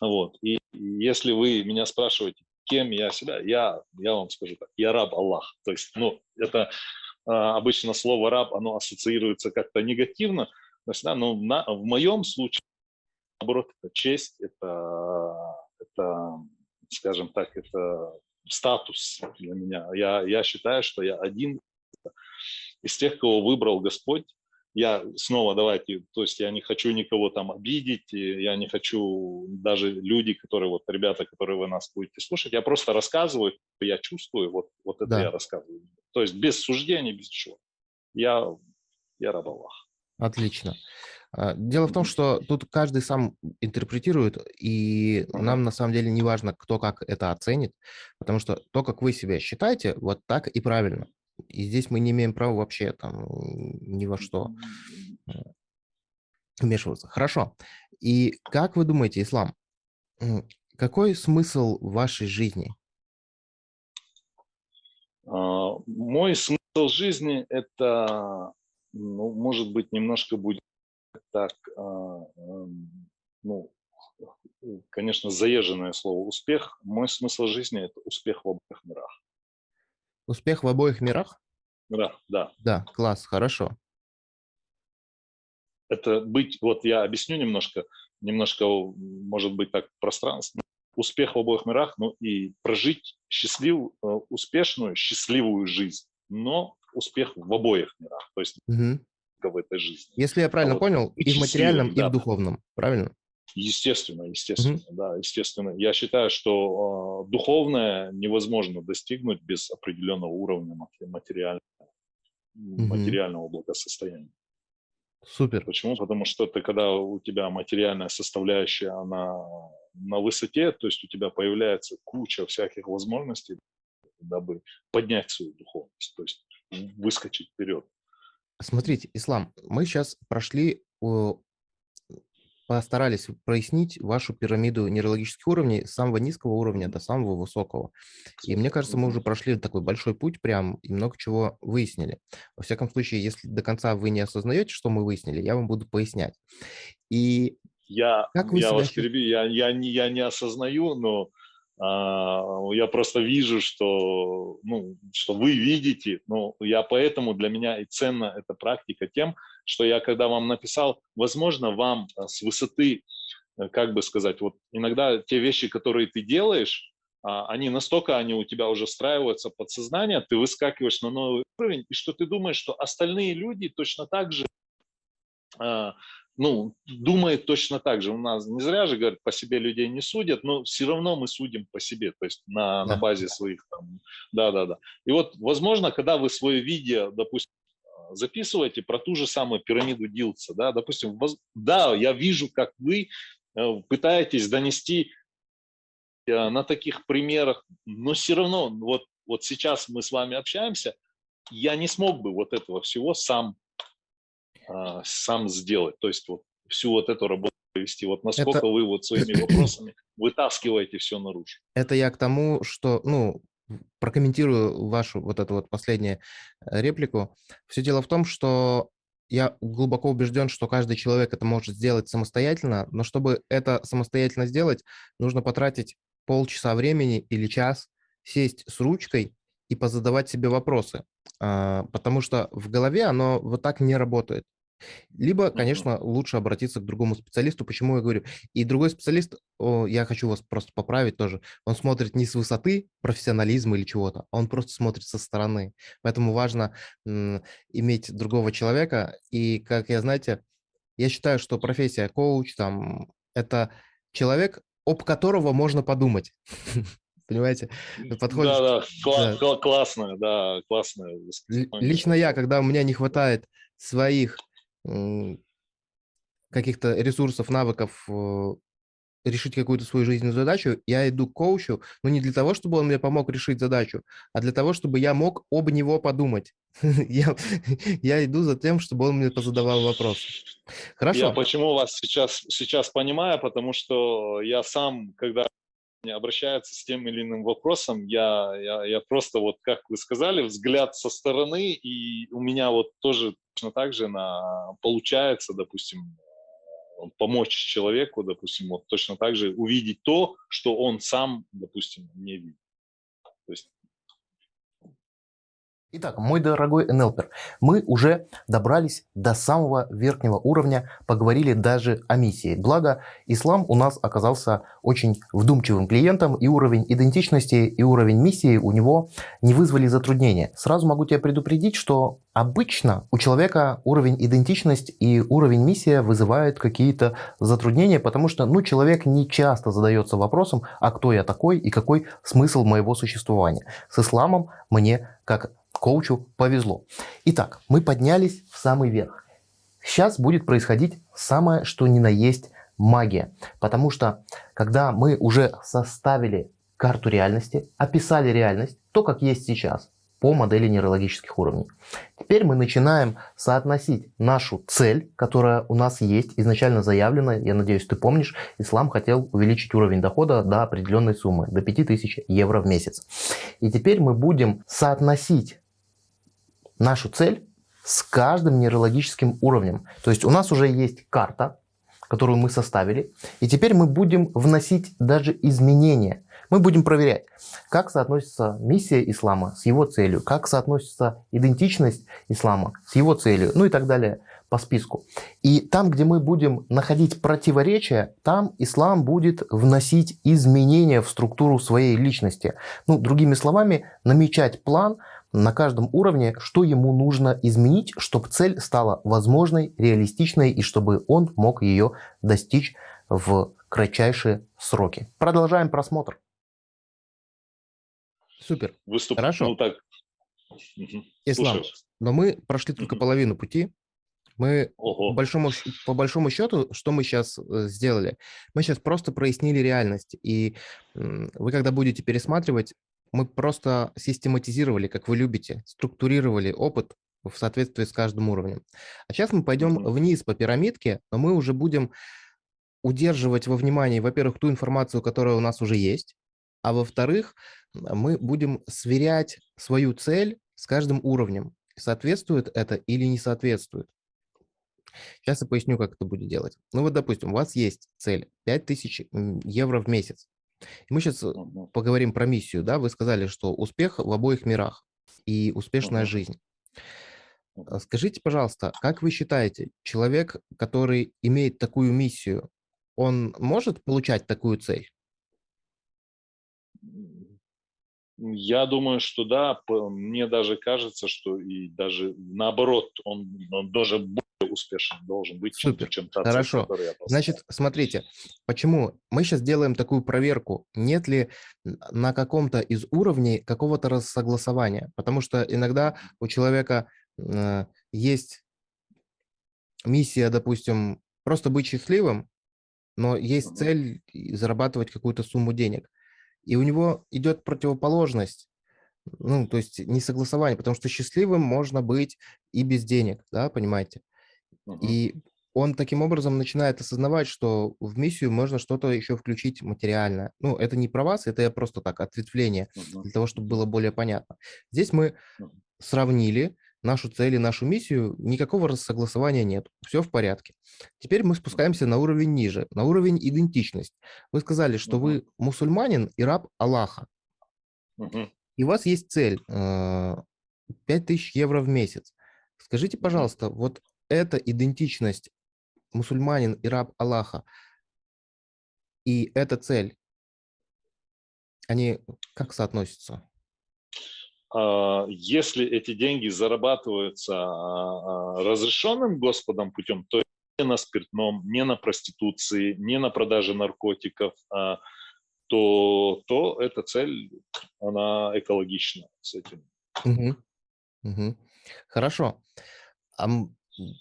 Вот. И если вы меня спрашиваете, кем я себя, я, я вам скажу так, я раб Аллах. То есть, ну, это а, обычно слово раб, оно ассоциируется как-то негативно, то да, но на- в моем случае, наоборот, это честь, это, это, скажем так, это статус для меня. Я, я считаю, что я один из тех, кого выбрал Господь, я снова давайте, то есть я не хочу никого там обидеть, я не хочу даже люди, которые вот ребята, которые вы нас будете слушать, я просто рассказываю, я чувствую, вот, вот это Да. я рассказываю. То есть без суждений, без чего. Я, я раб Аллаха. Отлично. А, Дело в том, что тут каждый сам интерпретирует, и нам на самом деле не важно, кто как это оценит, потому что то, как вы себя считаете, вот так и правильно. И здесь мы не имеем права вообще там ни во что вмешиваться. Хорошо. И как вы думаете, Ислам, какой смысл вашей жизни? А, Мой смысл жизни это, ну, может быть, немножко будет так, а, эм, ну, конечно, заезженное слово успех. Мой смысл жизни это успех в обоих мирах. Успех в обоих мирах? Да, да. Да, класс, хорошо. Это быть, вот я объясню немножко, немножко, может быть, так пространственно. Успех в обоих мирах, ну и прожить счастливую, э, успешную, счастливую жизнь, но успех в обоих мирах, то есть только в этой жизни. Если я правильно вот понял, быть и в материальном, счастливым, и в да. духовном, правильно? Естественно, естественно, mm-hmm. да, естественно. Я считаю, что э, духовное невозможно достигнуть без определенного уровня материального, mm-hmm. материального благосостояния. Супер. Почему? Потому что ты, когда у тебя материальная составляющая, она на высоте, то есть у тебя появляется куча всяких возможностей, дабы поднять свою духовность, то есть выскочить вперед. Смотрите, Ислам, мы сейчас прошли, постарались прояснить вашу пирамиду нейрологических уровней с самого низкого уровня до самого высокого. И мне кажется, мы уже прошли такой большой путь прям и много чего выяснили. Во всяком случае, если до конца вы не осознаете, что мы выяснили, я вам буду пояснять. И я, как вы я себя... вас перебью, я, я, не, я не осознаю, но я просто вижу, что, ну, что вы видите, но я поэтому для меня и ценна эта практика тем, что я когда вам написал, возможно, вам а, с высоты, э, как бы сказать, вот иногда те вещи, которые ты делаешь, а, они настолько, они у тебя уже встраиваются подсознание, ты выскакиваешь на новый уровень, и что ты думаешь, что остальные люди точно так же ну, думает точно так же. У нас не зря же, говорят, по себе людей не судят, но все равно мы судим по себе, то есть на, на базе своих там, да-да-да. И вот, возможно, когда вы свое видео, допустим, записываете про ту же самую пирамиду Дилца, да, допустим, воз... да, я вижу, как вы э, пытаетесь донести э, на таких примерах, но все равно, вот, вот сейчас мы с вами общаемся, я не смог бы вот этого всего сам а, сам сделать. То есть вот всю вот эту работу провести. Вот насколько это... вы вот своими (clears throat) вопросами вытаскиваете все наружу. Это я к тому, что, ну, прокомментирую вашу вот эту вот последнюю э, реплику. Все дело в том, что я глубоко убежден, что каждый человек это может сделать самостоятельно, но чтобы это самостоятельно сделать, нужно потратить полчаса времени или час, сесть с ручкой и позадавать себе вопросы, а, потому что в голове оно вот так не работает. Либо, конечно, лучше обратиться к другому специалисту. Почему я говорю? И другой специалист, о, я хочу вас просто поправить тоже, он смотрит не с высоты профессионализма или чего-то, а он просто смотрит со стороны. Поэтому важно иметь другого человека. И, как я знаете, я считаю, что профессия коуч, там, это человек, об которого можно подумать. (laughs) Понимаете? Подходишь... Да, да, Кла- да. классно, да, классно. Лично я, когда у меня не хватает своих каких-то ресурсов, навыков э, решить какую-то свою жизненную задачу, я иду к коучу, но не для того, чтобы он мне помог решить задачу, а для того, чтобы я мог об него подумать. (laughs) я, (laughs) я иду за тем, чтобы он мне позадавал вопрос. Хорошо. Я почему вас сейчас, сейчас понимаю, потому что я сам, когда обращаются с тем или иным вопросом, я, я, я просто вот, как вы сказали, взгляд со стороны, и у меня вот тоже точно так же на, получается, допустим, э, помочь человеку, допустим, вот точно так же увидеть то, что он сам, допустим, не видит. То есть Итак, мой дорогой НЛПер, мы уже добрались до самого верхнего уровня, поговорили даже о миссии. Благо, ислам у нас оказался очень вдумчивым клиентом, и уровень идентичности, и уровень миссии у него не вызвали затруднения. Сразу могу тебя предупредить, что обычно у человека уровень идентичность и уровень миссия вызывают какие-то затруднения, потому что ну, человек не часто задается вопросом, а кто я такой и какой смысл моего существования. С исламом мне, как коучу повезло. Итак, мы поднялись в самый верх. Сейчас будет происходить самое, что ни на есть магия. Потому что, когда мы уже составили карту реальности, описали реальность, то, как есть сейчас, по модели нейрологических уровней. Теперь мы начинаем соотносить нашу цель, которая у нас есть, изначально заявлена, я надеюсь, ты помнишь, ислам хотел увеличить уровень дохода до определенной суммы, до 5000 евро в месяц. И теперь мы будем соотносить нашу цель с каждым нейрологическим уровнем. То есть у нас уже есть карта, которую мы составили, и теперь мы будем вносить даже изменения. Мы будем проверять, как соотносится миссия ислама с его целью, как соотносится идентичность ислама с его целью, ну и так далее по списку. И там, где мы будем находить противоречия, там ислам будет вносить изменения в структуру своей личности. Ну, другими словами, намечать план – на каждом уровне, что ему нужно изменить, чтобы цель стала возможной, реалистичной и чтобы он мог ее достичь в кратчайшие сроки. Продолжаем просмотр. Супер. Выступ... Хорошо. Ну, так. Ислам, Слушаю. но мы прошли только половину пути. Мы по большому, по большому счету, что мы сейчас сделали? Мы сейчас просто прояснили реальность. И вы, когда будете пересматривать, мы просто систематизировали, как вы любите, структурировали опыт в соответствии с каждым уровнем. А сейчас мы пойдем вниз по пирамидке, но мы уже будем удерживать во внимании, во-первых, ту информацию, которая у нас уже есть, а во-вторых, мы будем сверять свою цель с каждым уровнем. Соответствует это или не соответствует. Сейчас я поясню, как это будет делать. Ну вот, допустим, у вас есть цель 5000 м, евро в месяц. И мы сейчас Мгм. поговорим про миссию. Да? Вы сказали, что успех в обоих мирах и успешная жизнь. А Скажите, пожалуйста, как вы считаете, человек, который имеет такую миссию, он может получать такую цель? Я думаю, что да. Мне даже кажется, что и даже наоборот, он, он даже более успешен должен быть, Супер. чем та Хорошо. цель, которую я поставил. Значит, смотрите, почему мы сейчас делаем такую проверку, нет ли на каком-то из уровней какого-то рассогласования, потому что иногда у человека э, есть миссия, допустим, просто быть счастливым, но есть цель зарабатывать какую-то сумму денег. И у него идет противоположность, ну, то есть несогласование, потому что счастливым можно быть и без денег, да, понимаете? Мгм. И он таким образом начинает осознавать, что в миссию можно что-то еще включить материальное. Ну, это не про вас, это я просто так, ответвление, Мгм. для того, чтобы было более понятно. Здесь мы сравнили нашу цель и нашу миссию, никакого рассогласования нет, все в порядке. Теперь мы спускаемся на уровень ниже, на уровень идентичность. Вы сказали, что вы мусульманин и раб Аллаха, и у вас есть цель э, 5000 евро в месяц. Скажите, пожалуйста, вот эта идентичность мусульманин и раб Аллаха и эта цель, они как соотносятся? А, Если эти деньги зарабатываются а, а, разрешенным Господом путем, то не на спиртном, не на проституции, не на продаже наркотиков, то, то эта цель, она экологична с этим. Мгм. Мгм. Хорошо. А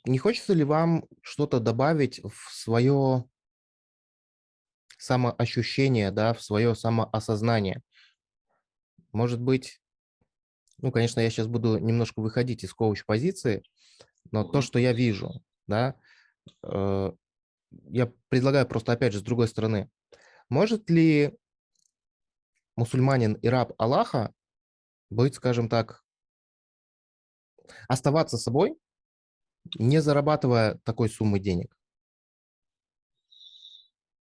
не хочется ли вам что-то добавить в свое самоощущение, да, в свое самоосознание? Может быть, ну, конечно, я сейчас буду немножко выходить из коуч-позиции, но то, что я вижу, да, э, я предлагаю просто, опять же, с другой стороны. Может ли мусульманин и раб Аллаха быть, скажем так, оставаться собой, не зарабатывая такой суммы денег?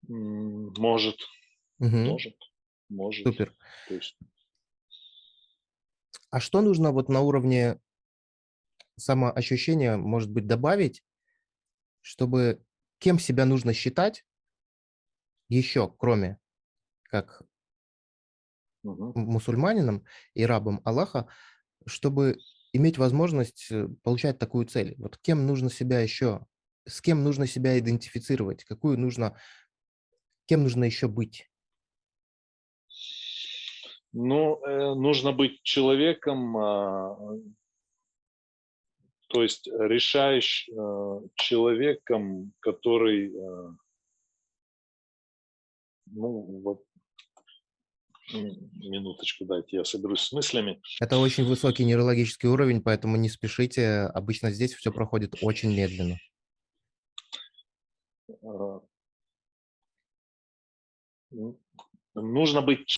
Может, Мгм. может, может. Супер. То есть, А что нужно вот на уровне самоощущения, может быть, добавить, чтобы кем себя нужно считать еще, кроме как м- мусульманином и рабом Аллаха, чтобы иметь возможность э, получать такую цель? Вот кем нужно себя еще, с кем нужно себя идентифицировать, какую нужно, кем нужно еще быть? Ну, э, нужно быть человеком, а, то есть решающим э, человеком, который, э, ну, вот, минуточку дайте, я соберусь с мыслями. Это очень высокий нейрологический уровень, поэтому не спешите. Обычно здесь все проходит очень медленно. А, Нужно быть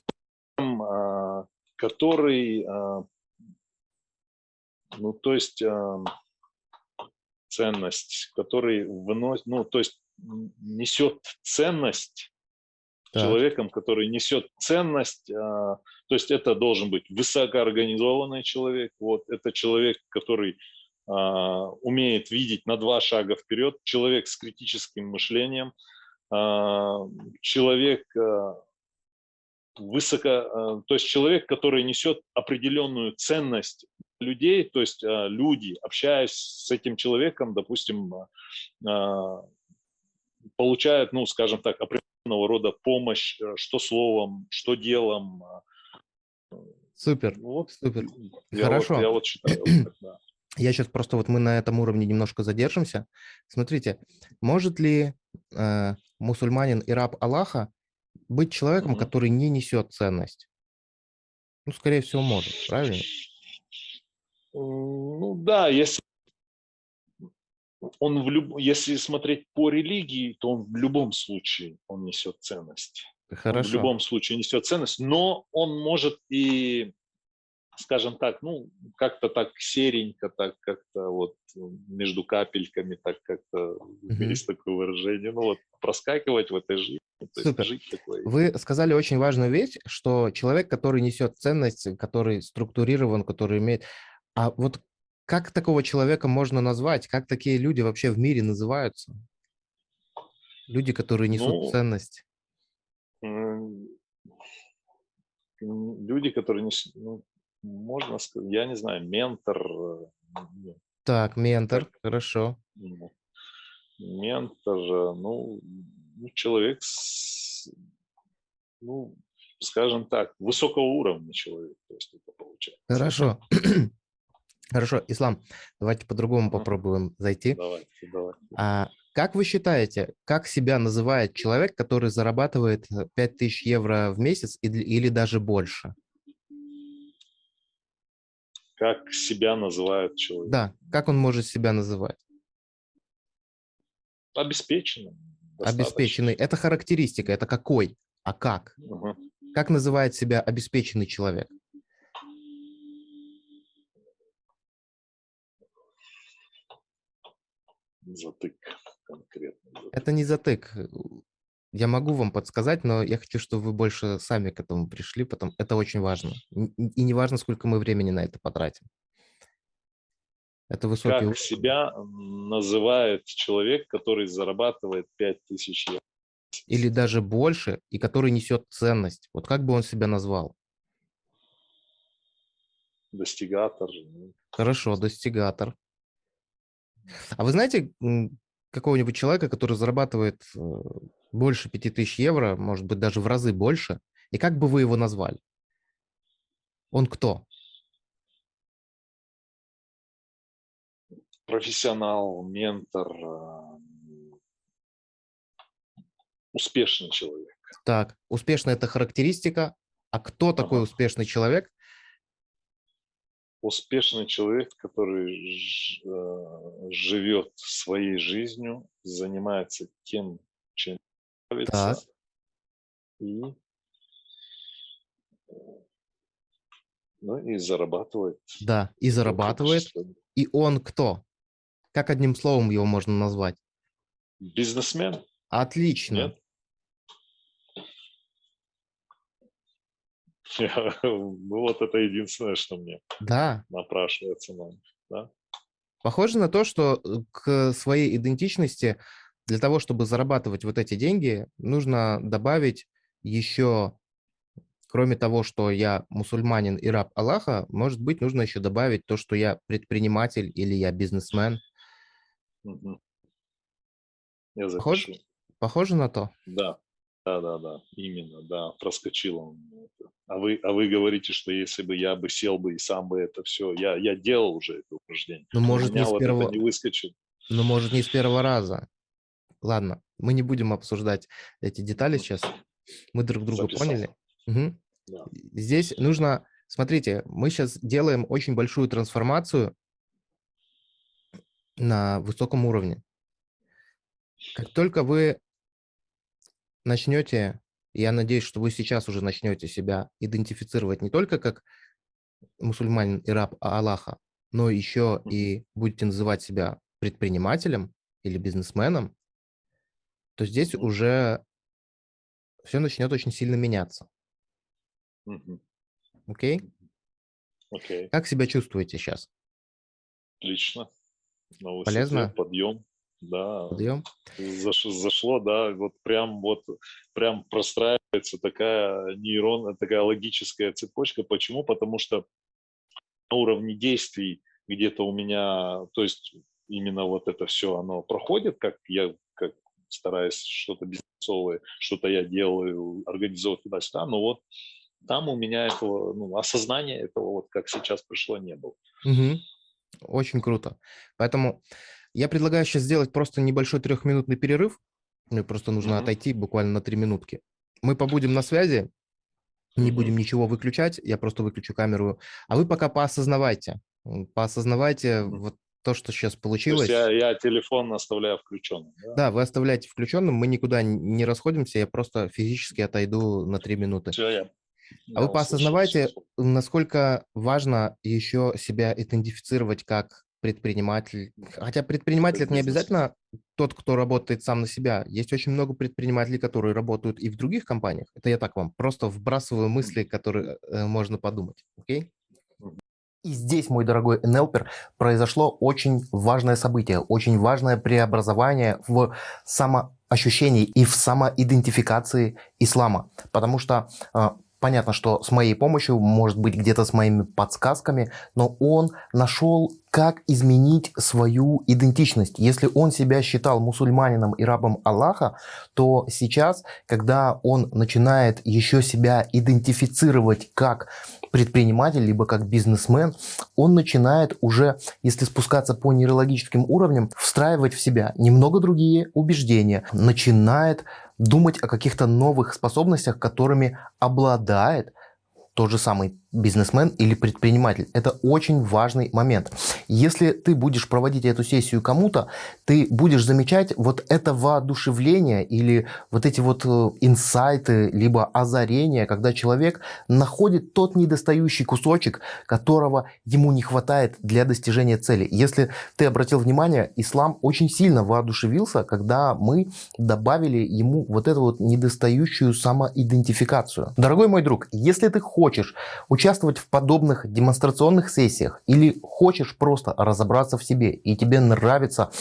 который, а, ну, то есть а, ценность, который выносит, ну, то есть несет ценность Так. человеком, который несет ценность, а, то есть это должен быть высокоорганизованный человек, вот, это человек, который а, умеет видеть на два шага вперед, человек с критическим мышлением, а, человек, а, высоко, э, то есть человек, который несет определенную ценность людей, то есть э, люди, общаясь с этим человеком, допустим, э, получают, ну, скажем так, определенного рода помощь, что словом, что делом. Супер, вот, супер. Я Хорошо. Вот, я вот считаю, так, да. Я сейчас просто вот мы на этом уровне немножко задержимся. Смотрите, может ли э, мусульманин и раб Аллаха быть человеком, Мгм. который не несет ценность? Ну, скорее всего, может, правильно? Ну да, если он в люб... если смотреть по религии, то он в любом случае он несет ценность. Он в Хорошо. любом случае несет ценность, но он может и, скажем так, ну как-то так серенько, так как-то вот между капельками, так как-то Мгм. есть такое выражение, ну вот проскакивать в этой жизни, то есть Супер. жить такой. Вы сказали очень важную вещь, что человек, который несет ценность, который структурирован, который имеет... А вот как такого человека можно назвать? Как такие люди вообще в мире называются? Люди, которые несут Ну, ценность. Люди, которые несут, ну, можно сказать, я не знаю, ментор, э, ну, Так, ментор, хорошо. Ну, Ментор, э, ну, ну, человек, с, ну, скажем так, высокого уровня человек, то есть это получается. Хорошо. (clears throat) Хорошо, Ислам, давайте по-другому попробуем зайти. Давайте, давайте. А как вы считаете, как себя называет человек, который зарабатывает э, 5000 евро в месяц или, или даже больше? Как себя называют человек? Да, как он может себя называть? Обеспеченным. достаточно. Обеспеченный. Это характеристика, это какой, а как? Мгм. Как называет себя обеспеченный человек? Затык конкретно. затык. Это не затык. Я могу вам подсказать, но я хочу, чтобы вы больше сами к этому пришли, потому это очень важно. И не важно, сколько мы времени на это потратим. Это высокий Как уровень. себя называет человек, который зарабатывает 5000 евро? или даже больше, и который несет ценность. Вот как бы он себя назвал? Достигатор. ну, Хорошо, достигатор. А вы знаете какого-нибудь человека, который зарабатывает э, больше 5000 евро, может быть, даже в разы больше, и как бы вы его назвали? Он кто? Профессионал, ментор, э, успешный человек. Так, успешная – это характеристика. А кто такой Ага. успешный человек? Успешный человек, который э, живет своей жизнью, занимается тем, чем. Так. И, ну, и зарабатывает. Да, и зарабатывает. И он кто? Как одним словом его можно назвать? Бизнесмен? Отлично. Нет? Я- (laughs) Ну, вот это единственное, что мне Да, напрашивается на да? Похоже на то, что э, к своей идентичности для того, чтобы зарабатывать вот эти деньги, нужно добавить еще, кроме того, что я мусульманин и раб Аллаха, может быть, нужно еще добавить то, что я предприниматель или я бизнесмен. Я запишу. Похоже на то? Да, да, да, да, именно, да, проскочило. А вы, а вы говорите, что если бы я бы сел бы и сам бы это все, я, я делал уже это упражнение. Ну, может, не с вот первого, не выскочит. ну, может, не с первого раза. Ладно, мы не будем обсуждать эти детали сейчас. Мы друг друга Записал. поняли. Мгм. Да. Здесь нужно, смотрите, мы сейчас делаем очень большую трансформацию на высоком уровне. Как только вы начнете, я надеюсь, что вы сейчас уже начнете себя идентифицировать не только как мусульманин и раб Аллаха, но еще и будете называть себя предпринимателем или бизнесменом, то здесь уже все начнет очень сильно меняться. Окей? Окей, Как себя чувствуете сейчас? отлично. На высоте, Полезно? подъем. да. Подъем. Заш, зашло, да, вот прям вот прям простраивается такая нейронная, такая логическая цепочка. Почему? Потому что на уровне действий где-то у меня, то есть именно вот это все, оно проходит, как я стараюсь что-то бизнесовое, что-то я делаю, организовывать туда-сюда, но вот там у меня этого, ну, осознания этого, вот как сейчас пришло, не было. Угу. Очень круто. Поэтому я предлагаю сейчас сделать просто небольшой трехминутный перерыв. Мне просто нужно Мгм. отойти буквально на три минутки. Мы побудем на связи, не будем ничего выключать, я просто выключу камеру. А вы пока поосознавайте, поосознавайте вот то, что сейчас То есть получилось. я, я телефон оставляю включенным. Да? Да, вы оставляете включенным, мы никуда не расходимся, я просто физически отойду на три минуты. Все, я, А я вы поосознавайте, насколько важно еще себя идентифицировать как предприниматель. Хотя предприниматель это не обязательно тот, кто работает сам на себя. Есть очень много предпринимателей, которые работают и в других компаниях. Это я так вам просто вбрасываю мысли, которые э, можно подумать. Окей? И здесь, мой дорогой НЛПер, произошло очень важное событие, очень важное преобразование в самоощущении и в самоидентификации ислама. Потому что э, понятно, что с моей помощью, может быть, где-то с моими подсказками, но он нашел, как изменить свою идентичность. Если он себя считал мусульманином и рабом Аллаха, то сейчас, когда он начинает еще себя идентифицировать как предприниматель, либо как бизнесмен, он начинает уже, если спускаться по нейрологическим уровням, встраивать в себя немного другие убеждения, начинает думать о каких-то новых способностях, которыми обладает тот же самый бизнесмен или предприниматель. Это очень важный момент. Если ты будешь проводить эту сессию кому-то, ты будешь замечать вот это воодушевление или вот эти вот э, инсайты, либо озарения, когда человек находит тот недостающий кусочек, которого ему не хватает для достижения цели. Если ты обратил внимание, ислам очень сильно воодушевился, когда мы добавили ему вот эту вот недостающую самоидентификацию. Дорогой мой друг, если ты хочешь участвовать в подобных демонстрационных сессиях или хочешь просто разобраться в себе и тебе нравится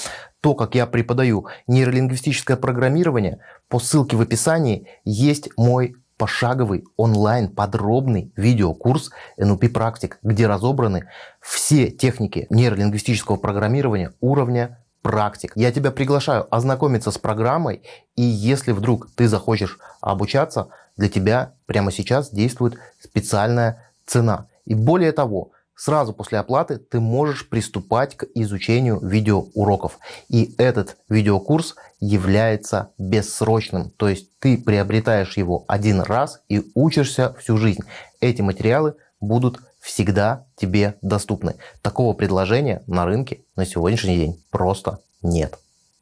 то, как я преподаю нейролингвистическое программирование, по ссылке в описании есть мой пошаговый онлайн подробный видеокурс NLP практик, где разобраны все техники нейролингвистического программирования уровня практик. Я тебя приглашаю ознакомиться с программой, и если вдруг ты захочешь обучаться, для тебя прямо сейчас действует специальная цена. И более того, сразу после оплаты ты можешь приступать к изучению видеоуроков. И этот видеокурс является бессрочным. То есть ты приобретаешь его один раз и учишься всю жизнь. Эти материалы будут всегда тебе доступны. Такого предложения на рынке на сегодняшний день просто нет.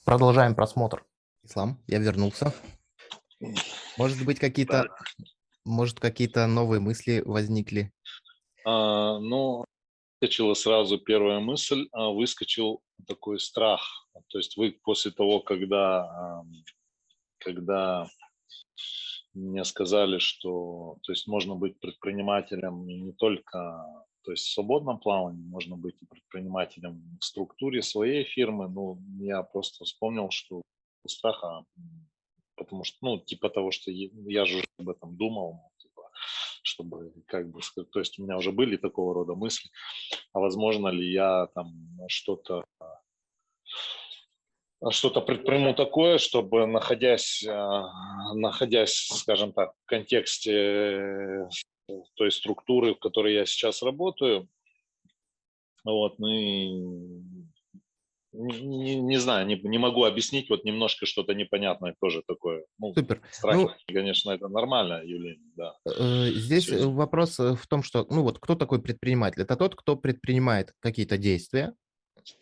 Продолжаем просмотр. Ислам, я вернулся. Может быть, какие-то может, какие-то новые мысли возникли? А, ну, выскочила сразу первая мысль, а, выскочил такой страх. То есть вы после того, когда, когда мне сказали, что то есть можно быть предпринимателем не только то есть в свободном плавании, можно быть и предпринимателем в структуре своей фирмы. Ну, я просто вспомнил, что у страха, потому что, ну, типа того, что я, же об этом думал, чтобы, как бы то есть у меня уже были такого рода мысли, а возможно ли я там что-то что-то предприму такое, чтобы находясь, находясь, скажем так, в контексте той структуры, в которой я сейчас работаю, вот, ну и не, не знаю, не, не могу объяснить, вот немножко что-то непонятное тоже такое. Ну, Супер. Страх, Ну, конечно, это нормально, Юлия, да. Э, Здесь есть. вопрос э, в том, что, ну вот, кто такой предприниматель? Это тот, кто предпринимает какие-то действия,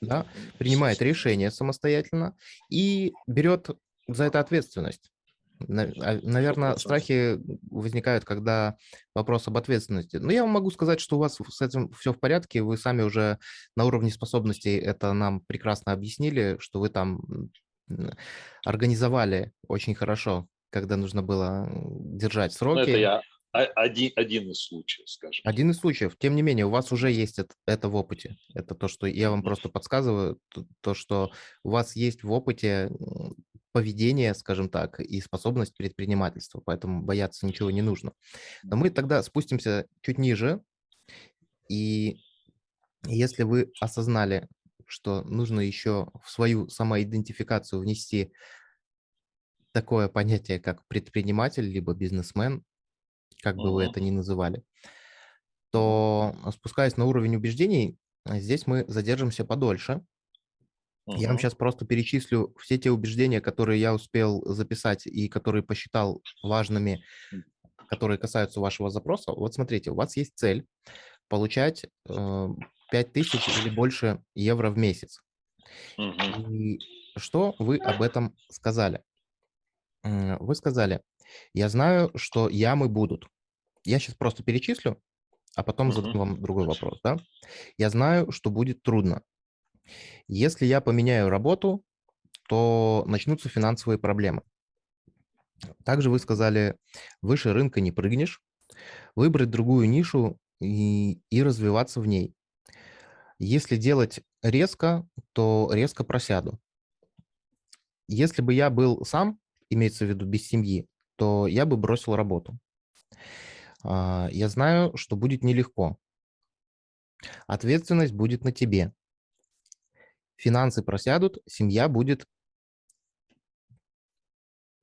да, принимает решения самостоятельно и берет за это ответственность. Наверное, 100%. страхи возникают, когда вопрос об ответственности. Но я вам могу сказать, что у вас с этим все в порядке, вы сами уже на уровне способностей это нам прекрасно объяснили, что вы там организовали очень хорошо, когда нужно было держать Ну, сроки. это я один, один из случаев, скажем. Один из случаев. Тем не менее, у вас уже есть это, это в опыте. Это то, что я вам просто подсказываю, то, то, что у вас есть в опыте поведение, скажем так, и способность предпринимательства, поэтому бояться ничего не нужно. Но мы тогда спустимся чуть ниже, и если вы осознали, что нужно еще в свою самоидентификацию внести такое понятие, как предприниматель, либо бизнесмен, как бы вы это ни называли, то спускаясь на уровень убеждений, здесь мы задержимся подольше. Я вам сейчас просто перечислю все те убеждения, которые я успел записать и которые посчитал важными, которые касаются вашего запроса. Вот смотрите, у вас есть цель получать э, 5000 или больше евро в месяц. И что вы об этом сказали? Вы сказали, я знаю, что ямы будут. Я сейчас просто перечислю, а потом задам вам другой вопрос. Да? Я знаю, что будет трудно. Если я поменяю работу, то начнутся финансовые проблемы. Также вы сказали, выше рынка не прыгнешь, выбрать другую нишу и, и развиваться в ней. Если делать резко, то резко просяду. Если бы я был сам, имеется в виду без семьи, то я бы бросил работу. А, я знаю, что будет нелегко. Ответственность будет на тебе. Финансы просядут, семья будет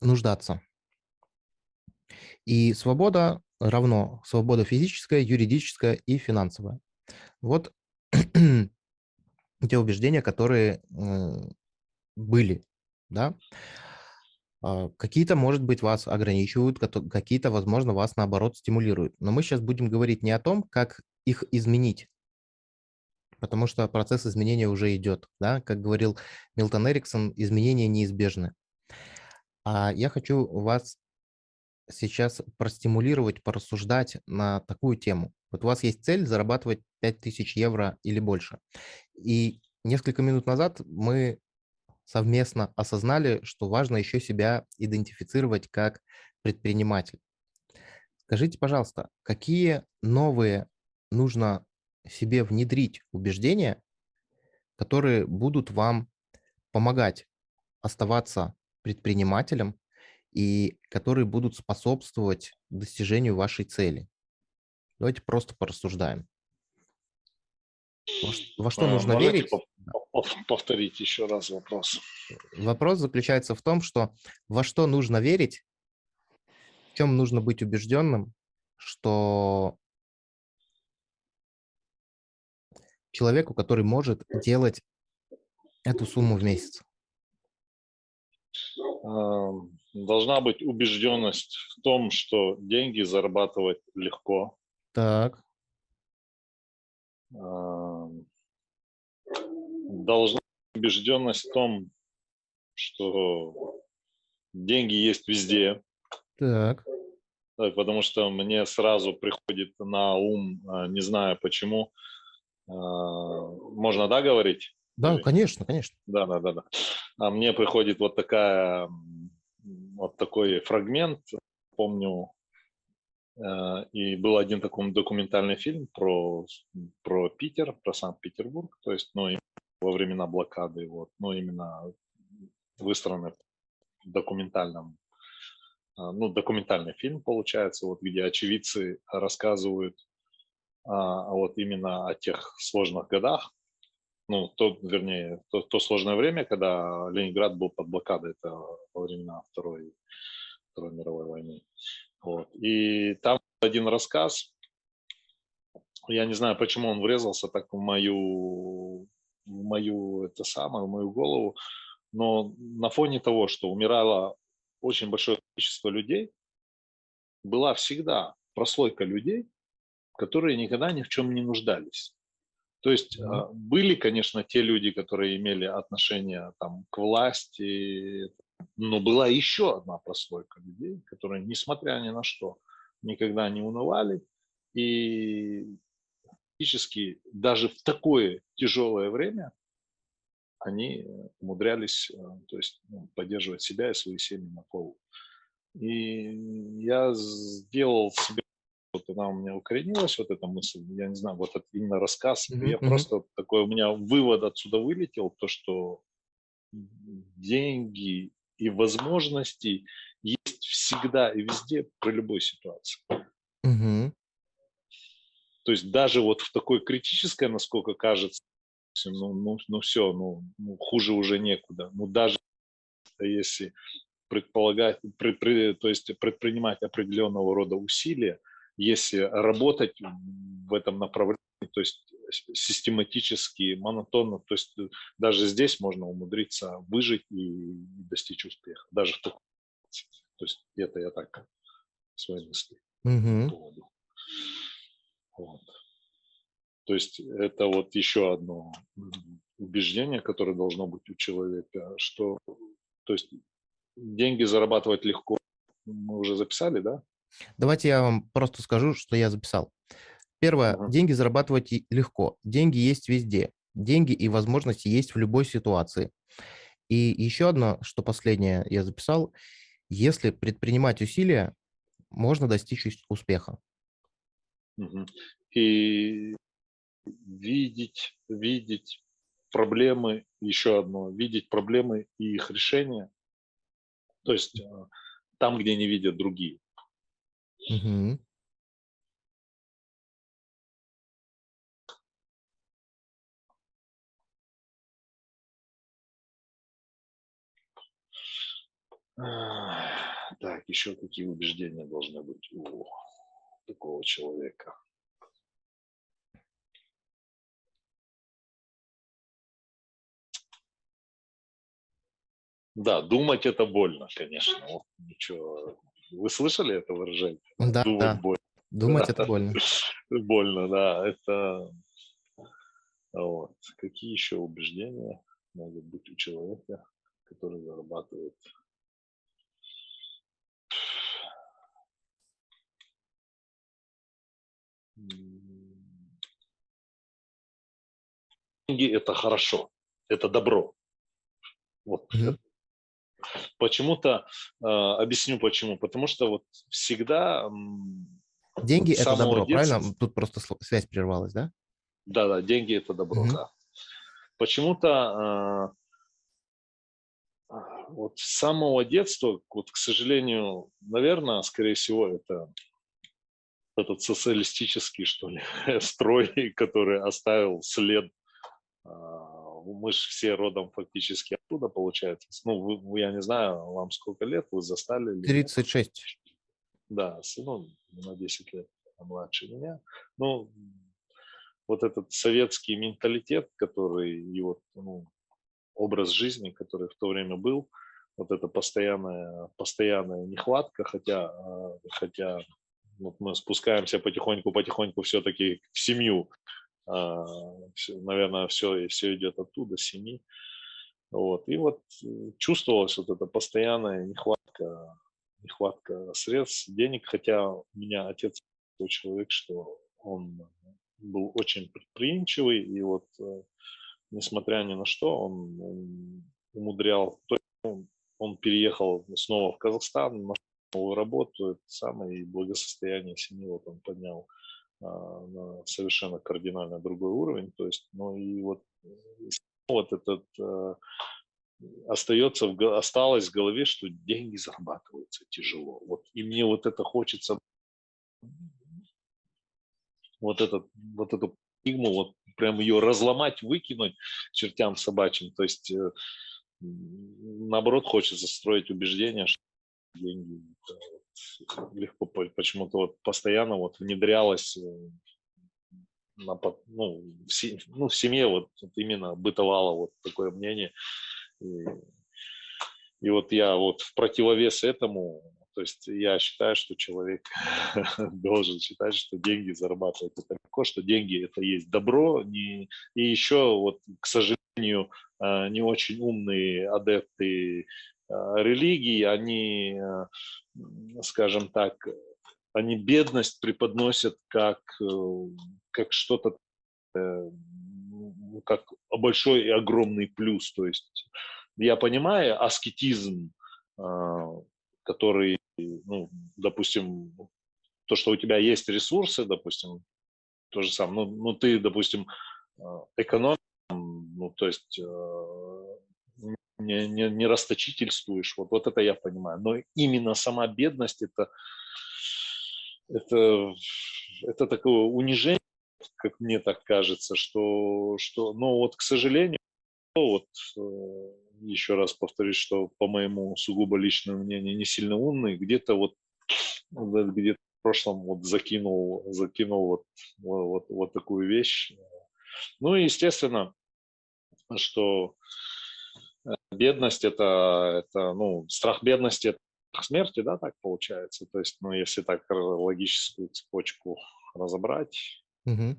нуждаться. И свобода равно свобода физическая, юридическая и финансовая. Вот (clears throat) те убеждения, которые э, были, да. А, какие-то, может быть, вас ограничивают, какие-то, возможно, вас, наоборот, стимулируют. Но мы сейчас будем говорить не о том, как их изменить, потому что процесс изменения уже идет. Да? Как говорил Милтон Эриксон, изменения неизбежны. А я хочу вас сейчас простимулировать, порассуждать на такую тему. Вот у вас есть цель зарабатывать 5000 евро или больше. И несколько минут назад мы совместно осознали, что важно еще себя идентифицировать как предприниматель. Скажите, пожалуйста, какие новые нужно себе внедрить убеждения, которые будут вам помогать оставаться предпринимателем и которые будут способствовать достижению вашей цели. Давайте просто порассуждаем. Во что, нужно Можете верить? Повторить еще раз вопрос. Вопрос заключается в том, что во что нужно верить, в чем нужно быть убежденным, что человеку, который может делать эту сумму в месяц? Должна быть убежденность в том, что деньги зарабатывать легко. Так. Должна быть убежденность в том, что деньги есть везде. Так. Потому что мне сразу приходит на ум, а, не знаю почему, можно, да, говорить? Да, конечно, конечно. Да, да, да, да. А мне приходит вот такая, вот такой фрагмент, помню, э, и был один такой документальный фильм про, про Питер, про Санкт-Петербург, то есть, ну, во времена блокады, вот, ну, именно выстроенный в документальном, э, ну, документальный фильм получается, вот, где очевидцы рассказывают а, вот именно о тех сложных годах, ну, то, вернее, то, то сложное время, когда Ленинград был под блокадой, это во времена Второй, Второй мировой войны. Вот. И там один рассказ, я не знаю, почему он врезался так в мою, в мою, это самое, в мою голову, но на фоне того, что умирало очень большое количество людей, была всегда прослойка людей, которые никогда ни в чем не нуждались. То есть mm-hmm. были, конечно, те люди, которые имели отношение там, к власти, но была еще одна прослойка людей, которые, несмотря ни на что, никогда не унывали и фактически даже в такое тяжелое время они умудрялись э, то есть, ну, поддерживать себя и свои семьи на полу. И я сделал себе она у меня укоренилась, вот эта мысль, я не знаю, вот это именно рассказ, Мгм, я мгм. просто такой, у меня вывод отсюда вылетел, то, что деньги и возможности есть всегда и везде при любой ситуации. Мгм. То есть даже вот в такой критической, насколько кажется, ну, ну, ну все, ну, ну хуже уже некуда. Ну даже если предполагать, пред- пред- то есть предпринимать определенного рода усилия, если работать в этом направлении, то есть систематически, монотонно, то есть э, даже здесь можно умудриться выжить и достичь успеха, даже в ситуации. То есть это я так свои мысли по Мгм. поводу. Вот. То есть это вот еще одно убеждение, которое должно быть у человека, что то есть деньги зарабатывать легко. Мы уже записали, да? Давайте я вам просто скажу, что я записал. Первое. Ага. Деньги зарабатывать легко. Деньги есть везде. Деньги и возможности есть в любой ситуации. И еще одно, что последнее я записал. Если предпринимать усилия, можно достичь ус- успеха. И видеть, видеть проблемы, еще одно, видеть проблемы и их решение. То есть э, там, где не видят другие. Мгм. Так, еще какие убеждения должны быть у такого человека? Да, думать это больно, конечно. Вот ничего. Вы слышали это выражение? Да, Думать да. больно. Думать это (laughs) больно. Больно, да. Это вот. Какие еще убеждения могут быть у человека, который зарабатывает? Деньги – это хорошо, это добро. Вот Мгм. Почему-то, э, объясню почему. Потому что вот всегда Деньги это добро, детства- правильно? Тут просто связь прервалась, да? Да-да, деньги – это добро, Мгм. да. Почему-то э, вот с самого детства, вот, к сожалению, наверное, скорее всего, это этот социалистический, что ли, (laughs) строй, который оставил след. А, Мы же все родом фактически оттуда, получается. Ну, вы- я не знаю, вам сколько лет, вы застали? или нет? 36. Да, ну, на 10 лет младше меня. Ну, вот этот советский менталитет, который и вот ну, образ жизни, который в то время был, вот эта постоянная, постоянная нехватка, хотя, э, хотя вот мы спускаемся потихоньку-потихоньку все-таки в семью, наверное, все, все идет оттуда, семьи. Вот. И вот э, чувствовалась вот эта постоянная нехватка, нехватка средств, денег, хотя у меня отец такой человек, что он был очень предприимчивый, и вот э, несмотря ни на что, он, он умудрял, он, переехал снова в Казахстан, нашел работу, это самое, и благосостояние семьи вот он поднял на совершенно кардинально другой уровень, то есть, ну и вот, э, вот этот э, остается в, осталось в голове, что деньги зарабатываются тяжело. Вот, и мне вот это хочется, вот, этот, вот эту парадигму, вот прям ее разломать, выкинуть чертям собачьим. То есть, э, наоборот, хочется строить убеждение, что деньги легко, по- почему-то вот постоянно вот внедрялось э, на, по- ну, в, се- ну, в семье вот, именно бытовало вот такое мнение. И, и вот я вот в противовес этому, то есть я считаю, что человек (laughs) должен считать, что деньги зарабатывать это легко, что деньги это есть добро. Не, и еще вот, к сожалению, э, не очень умные адепты религии, они, э, скажем так, они бедность преподносят как, э, как что-то, э, ну, как большой и огромный плюс. То есть я понимаю аскетизм, который, ну, допустим, то, что у тебя есть ресурсы, допустим, то же самое, ну, ну ты, допустим, экономишь, ну, то есть не, не, не расточительствуешь, вот, вот это я понимаю. Но именно сама бедность это, это, это такое унижение, как мне так кажется, что, что ну вот, к сожалению, вот э, еще раз повторюсь, что по моему сугубо личному мнению не сильно умный, где-то вот где-то в прошлом вот закинул, закинул вот, вот, вот такую вещь. Ну и естественно, что бедность это, это, ну, страх бедности это смерти, да, так получается. То есть, ну, если так логическую цепочку разобрать. Угу.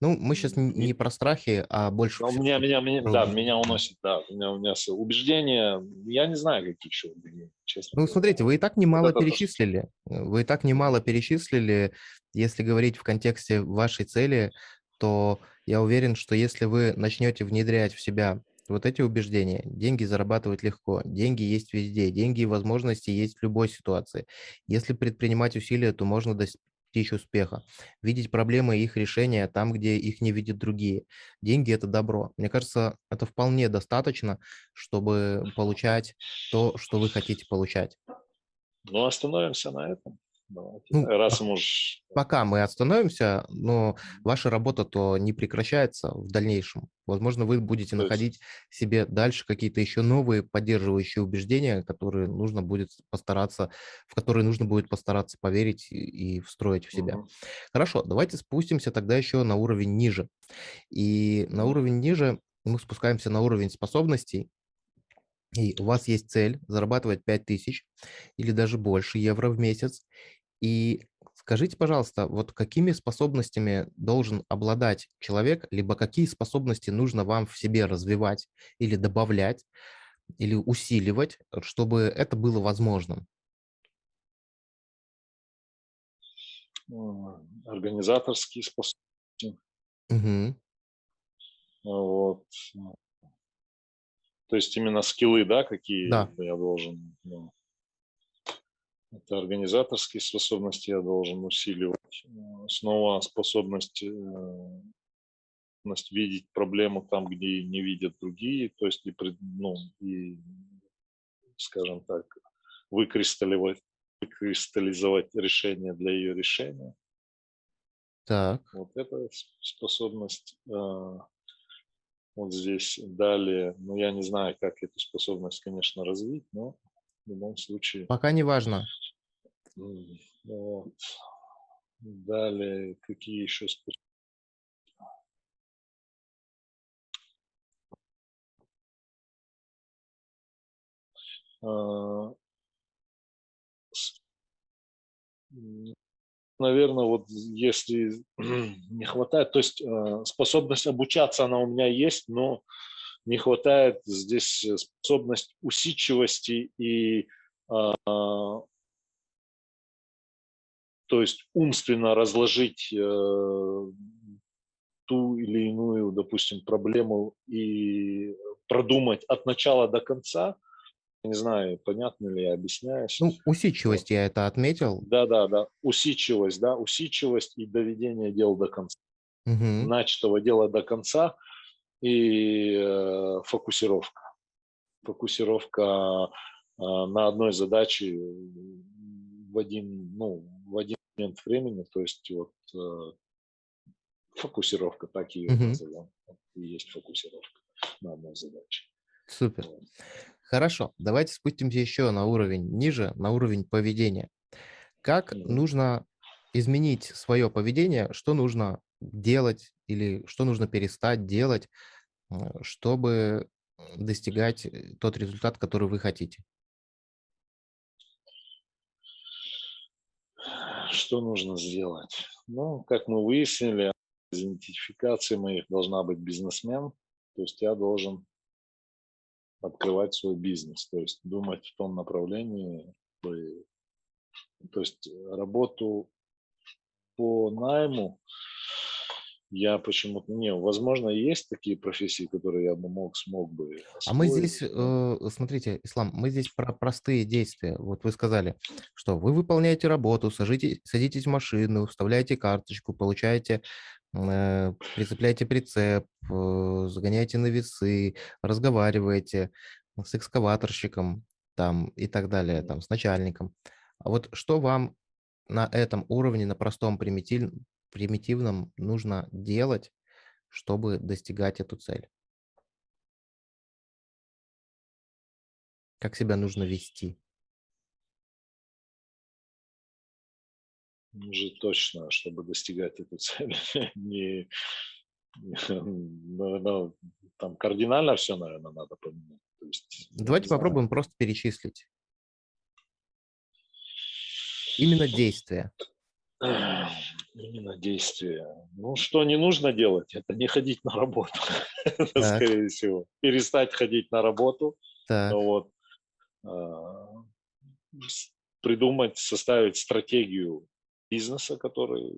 Ну, мы сейчас не про страхи, а больше... Ну, меня, меня, меня, да, меня уносит, да. У меня, у меня убеждения, я не знаю, какие еще убеждения, честно. Ну, смотрите, вы и так немало вот перечислили. То, Вы и так немало перечислили. Если говорить в контексте вашей цели, то я уверен, что если вы начнете внедрять в себя вот эти убеждения. Деньги зарабатывать легко, деньги есть везде, деньги и возможности есть в любой ситуации. Если предпринимать усилия, то можно достичь успеха. Видеть проблемы и их решения там, где их не видят другие. Деньги – это добро. Мне кажется, это вполне достаточно, чтобы получать то, что вы хотите получать. Ну, остановимся на этом. Давайте. Ну, Раз можешь... Пока мы остановимся, но ваша работа то не прекращается в дальнейшем. Возможно, вы будете то находить есть... себе дальше какие-то еще новые поддерживающие убеждения, которые нужно будет постараться, в которые нужно будет постараться поверить и, и встроить в себя. Угу. Хорошо, давайте спустимся тогда еще на уровень ниже. И на уровень ниже мы спускаемся на уровень способностей, и у вас есть цель зарабатывать 5000 или даже больше евро в месяц, и скажите, пожалуйста, вот какими способностями должен обладать человек, либо какие способности нужно вам в себе развивать или добавлять, или усиливать, чтобы это было возможным? Организаторские способности. Угу. Вот. То есть именно скиллы, да, какие да. я должен... Ну, это организаторские способности я должен усиливать. Э, снова способность, э, способность видеть проблему там, где не видят другие, то есть и, ну, и скажем так, выкристаллизовать, выкристаллизовать решение для ее решения. Так. Вот эта способность э, вот здесь далее. Ну, я не знаю, как эту способность, конечно, развить, но в любом случае. Пока не важно. Вот. Далее, какие еще способности? А, наверное, вот если (clears throat) не хватает, то есть а, способность обучаться, она у меня есть, но не хватает здесь способность усидчивости и а, то есть умственно разложить э, ту или иную, допустим, проблему и продумать от начала до конца. Не знаю, понятно ли я объясняюсь. Ну, усидчивость я это отметил. Да, да, да. Усидчивость, да, усидчивость и доведение дела до конца. Угу. Начатого дела до конца и э, фокусировка. Фокусировка э, на одной задаче в один, ну, в один момент времени, то есть вот э, фокусировка, так ее mm-hmm. назовем, и есть фокусировка на одной задаче. Супер. Вот. Хорошо, давайте спустимся еще на уровень ниже, на уровень поведения. Как mm-hmm. нужно изменить свое поведение, что нужно делать или что нужно перестать делать, э, чтобы достигать э, тот результат, который вы хотите? Что нужно сделать? Ну, как мы выяснили, идентификации моих должна быть бизнесмен, то есть я должен открывать свой бизнес, то есть думать в том направлении, то есть работу по найму я почему-то... Не, возможно, есть такие профессии, которые я бы мог, смог бы А мы освоить. здесь, э, смотрите, Ислам, мы здесь про простые действия. Вот вы сказали, что вы выполняете работу, сажите, садитесь в машину, вставляете карточку, получаете, э, прицепляете прицеп, э, загоняете на весы, разговариваете с экскаваторщиком там и так далее, там с начальником. А вот что вам на этом уровне, на простом примитив, примитивном нужно делать, чтобы достигать эту цель? Как себя нужно вести? Уже точно, чтобы достигать эту цель, (laughs) не, ну, ну, там кардинально все, наверное, надо поменять. То есть, Давайте попробуем просто перечислить. Именно действия. Именно действия. Ну, что не нужно делать, это не ходить на работу, (laughs) скорее всего. Перестать ходить на работу. Так. Вот. А, придумать, составить стратегию бизнеса, который,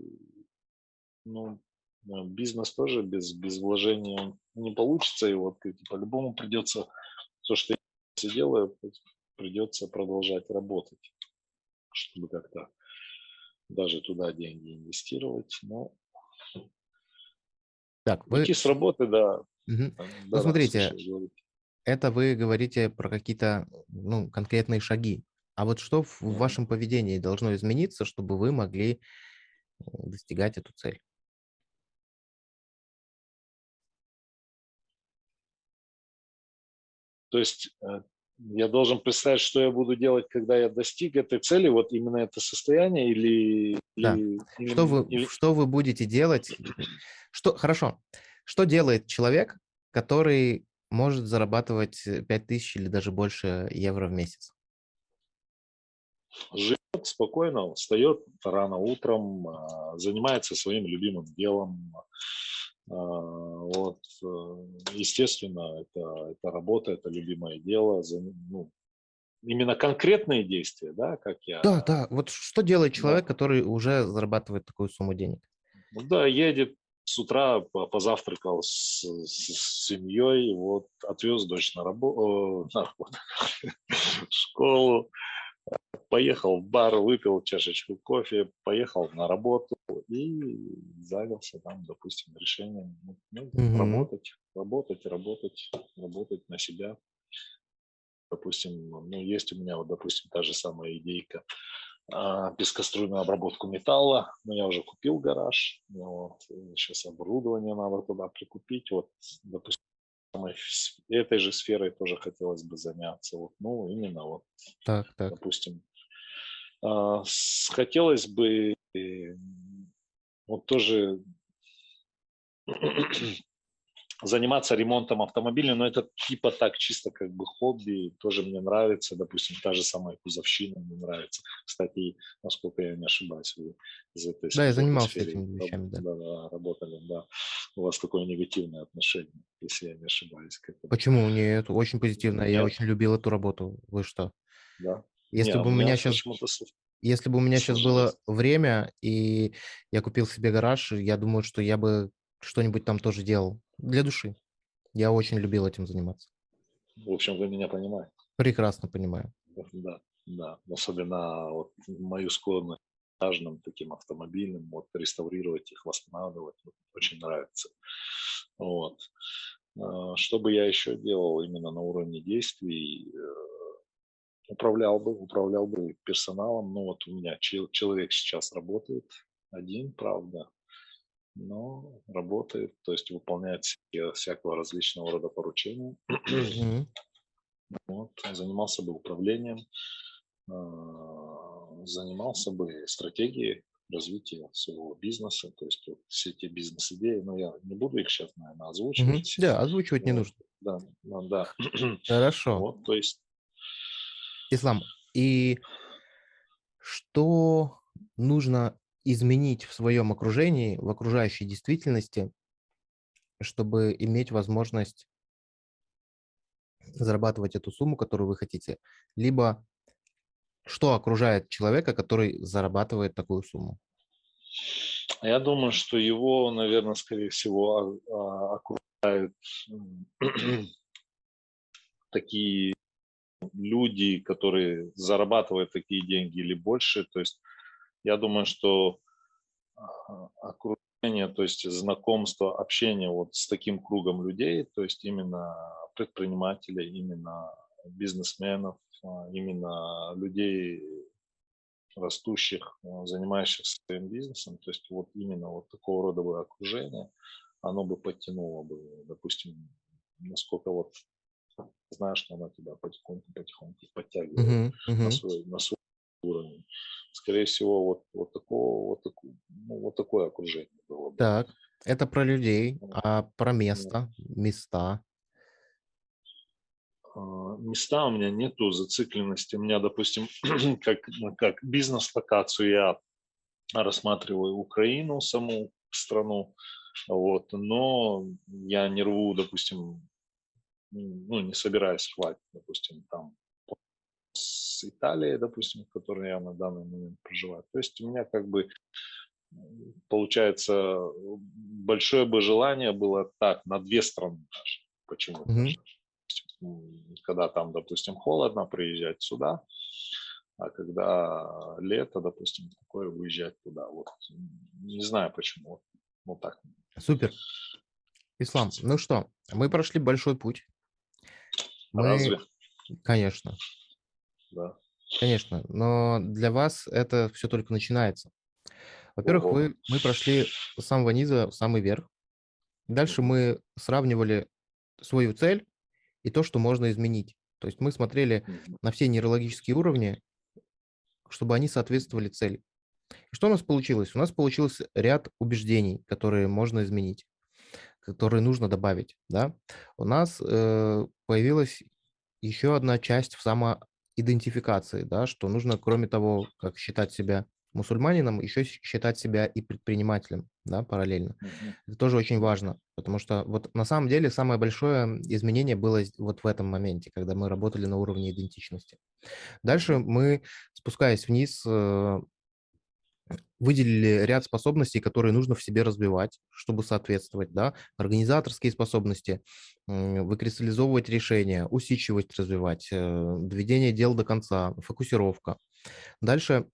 ну, бизнес тоже без, без вложения не получится, и вот по-любому придется, то, что я делаю, придется продолжать работать, чтобы как-то даже туда деньги инвестировать. Но так, вы... Уйти с работы, да. Угу. да ну, смотрите, это вы говорите про какие-то ну, конкретные шаги. А вот что в вашем поведении должно измениться, чтобы вы могли э, достигать эту цель? То есть э, я должен представить, что я буду делать, когда я достиг этой цели, вот именно это состояние или... Да. или, что, вы, или... что вы будете делать? Что, хорошо. Что делает человек, который может зарабатывать 5000 или даже больше евро в месяц? Живет спокойно, встает рано утром, а, занимается своим любимым делом, вот, э, естественно, это, это работа, это любимое дело. Ну, именно конкретные действия, да, как я... Да, да. Вот что делает человек, да. который уже зарабатывает такую сумму денег? Ну, да, едет с утра, позавтракал с, с семьей, вот, отвез дочь на, рабо, на работу, (laughs) в школу, поехал в бар, выпил чашечку кофе, поехал на работу и занялся там, допустим, решением ну, mm-hmm. работать, работать, работать, работать на себя. Допустим, ну, есть у меня, вот, допустим, та же самая идейка а, пескоструйную обработку металла. Но я уже купил гараж, вот, сейчас оборудование надо туда прикупить. Вот, допустим, (laughs) этой же сферой тоже хотелось бы заняться. Вот, ну, именно вот, так, так. допустим, а, хотелось бы э, вот тоже (clears throat) (clears throat) заниматься ремонтом автомобиля, но это типа так чисто как бы хобби, тоже мне нравится, допустим, та же самая кузовщина мне нравится. Кстати, насколько я не ошибаюсь, вы из этой Да, я занимался сфере, этими вещами, да. да, да. Работали, да. У вас такое негативное отношение, если я не ошибаюсь. К этому. Почему? Нет, очень позитивное. Я очень любил эту работу. Вы что? Да. Если Не, бы у меня сейчас, если бы у меня сейчас было время и я купил себе гараж, я думаю, что я бы что-нибудь там тоже делал для души. Я очень любил этим заниматься. В общем, вы меня понимаете. Прекрасно понимаю. Да, да. Особенно вот мою склонность к этажным таким автомобильным, вот реставрировать их, восстанавливать, вот, очень нравится. Вот. А, что бы я еще делал именно на уровне действий, э, управлял бы, управлял бы персоналом. Ну вот у меня человек сейчас работает один, правда, но работает, то есть выполняет всякого различного рода поручения. (clears throat) Вот, занимался бы управлением, а, занимался бы стратегией развития своего бизнеса, то есть вот все эти бизнес-идеи, но я не буду их сейчас, наверное, озвучивать. Да, озвучивать не нужно. Да, да. (clears throat) (clears throat) Хорошо. Вот, то есть Ислам, и что нужно изменить в своем окружении, в окружающей действительности, чтобы иметь возможность зарабатывать эту сумму, которую вы хотите? Либо что окружает человека, который зарабатывает такую сумму? Я думаю, что его, наверное, скорее всего, окружают (clears throat) такие люди, которые зарабатывают такие деньги или больше. То есть я думаю, что а, окружение, то есть знакомство, общение вот с таким кругом людей, то есть именно предпринимателей, именно бизнесменов, а, именно людей растущих, а, занимающихся своим бизнесом, то есть вот именно вот такого рода бы окружение, оно бы подтянуло бы, допустим, насколько вот знаешь, что она тебя потихоньку-потихоньку подтягивает uh-huh, uh-huh. На, свой, на свой уровень. Скорее всего, вот, вот, такого, вот, такое, ну, вот такое окружение было бы. Так, это про людей, а про место, места? А, места у меня нету зацикленности. У меня, допустим, (clears throat) как, как бизнес-локацию я рассматриваю Украину, саму страну, вот, но я не рву, допустим, ну, не собираюсь хватить, допустим, там с Италией, допустим, в которой я на данный момент проживаю. То есть у меня как бы получается большое бы желание было так на две страны даже. Почему? Mm-hmm. Когда там, допустим, холодно, приезжать сюда, а когда лето, допустим, такое, выезжать туда. Вот не знаю почему. Вот, так. Супер. Ислам, ну что, мы прошли большой путь. Мы... Разве? Конечно. Да. Конечно, но для вас это все только начинается. Во-первых, вы, мы прошли с самого низа в самый верх. Дальше мы сравнивали свою цель и то, что можно изменить. То есть мы смотрели на все нейрологические уровни, чтобы они соответствовали цели. И что у нас получилось? У нас получился ряд убеждений, которые можно изменить которые нужно добавить. Да? У нас э, появилась еще одна часть в самоидентификации, да, что нужно, кроме того, как считать себя мусульманином, еще считать себя и предпринимателем, да, параллельно. Mm-hmm. Это тоже очень важно, потому что вот на самом деле самое большое изменение было вот в этом моменте, когда мы работали на уровне идентичности. Дальше мы, спускаясь вниз, э, выделили ряд способностей, которые нужно в себе развивать, чтобы соответствовать, да, организаторские способности, выкристаллизовывать решения, усидчивость развивать, э, доведение дел до конца, фокусировка. Дальше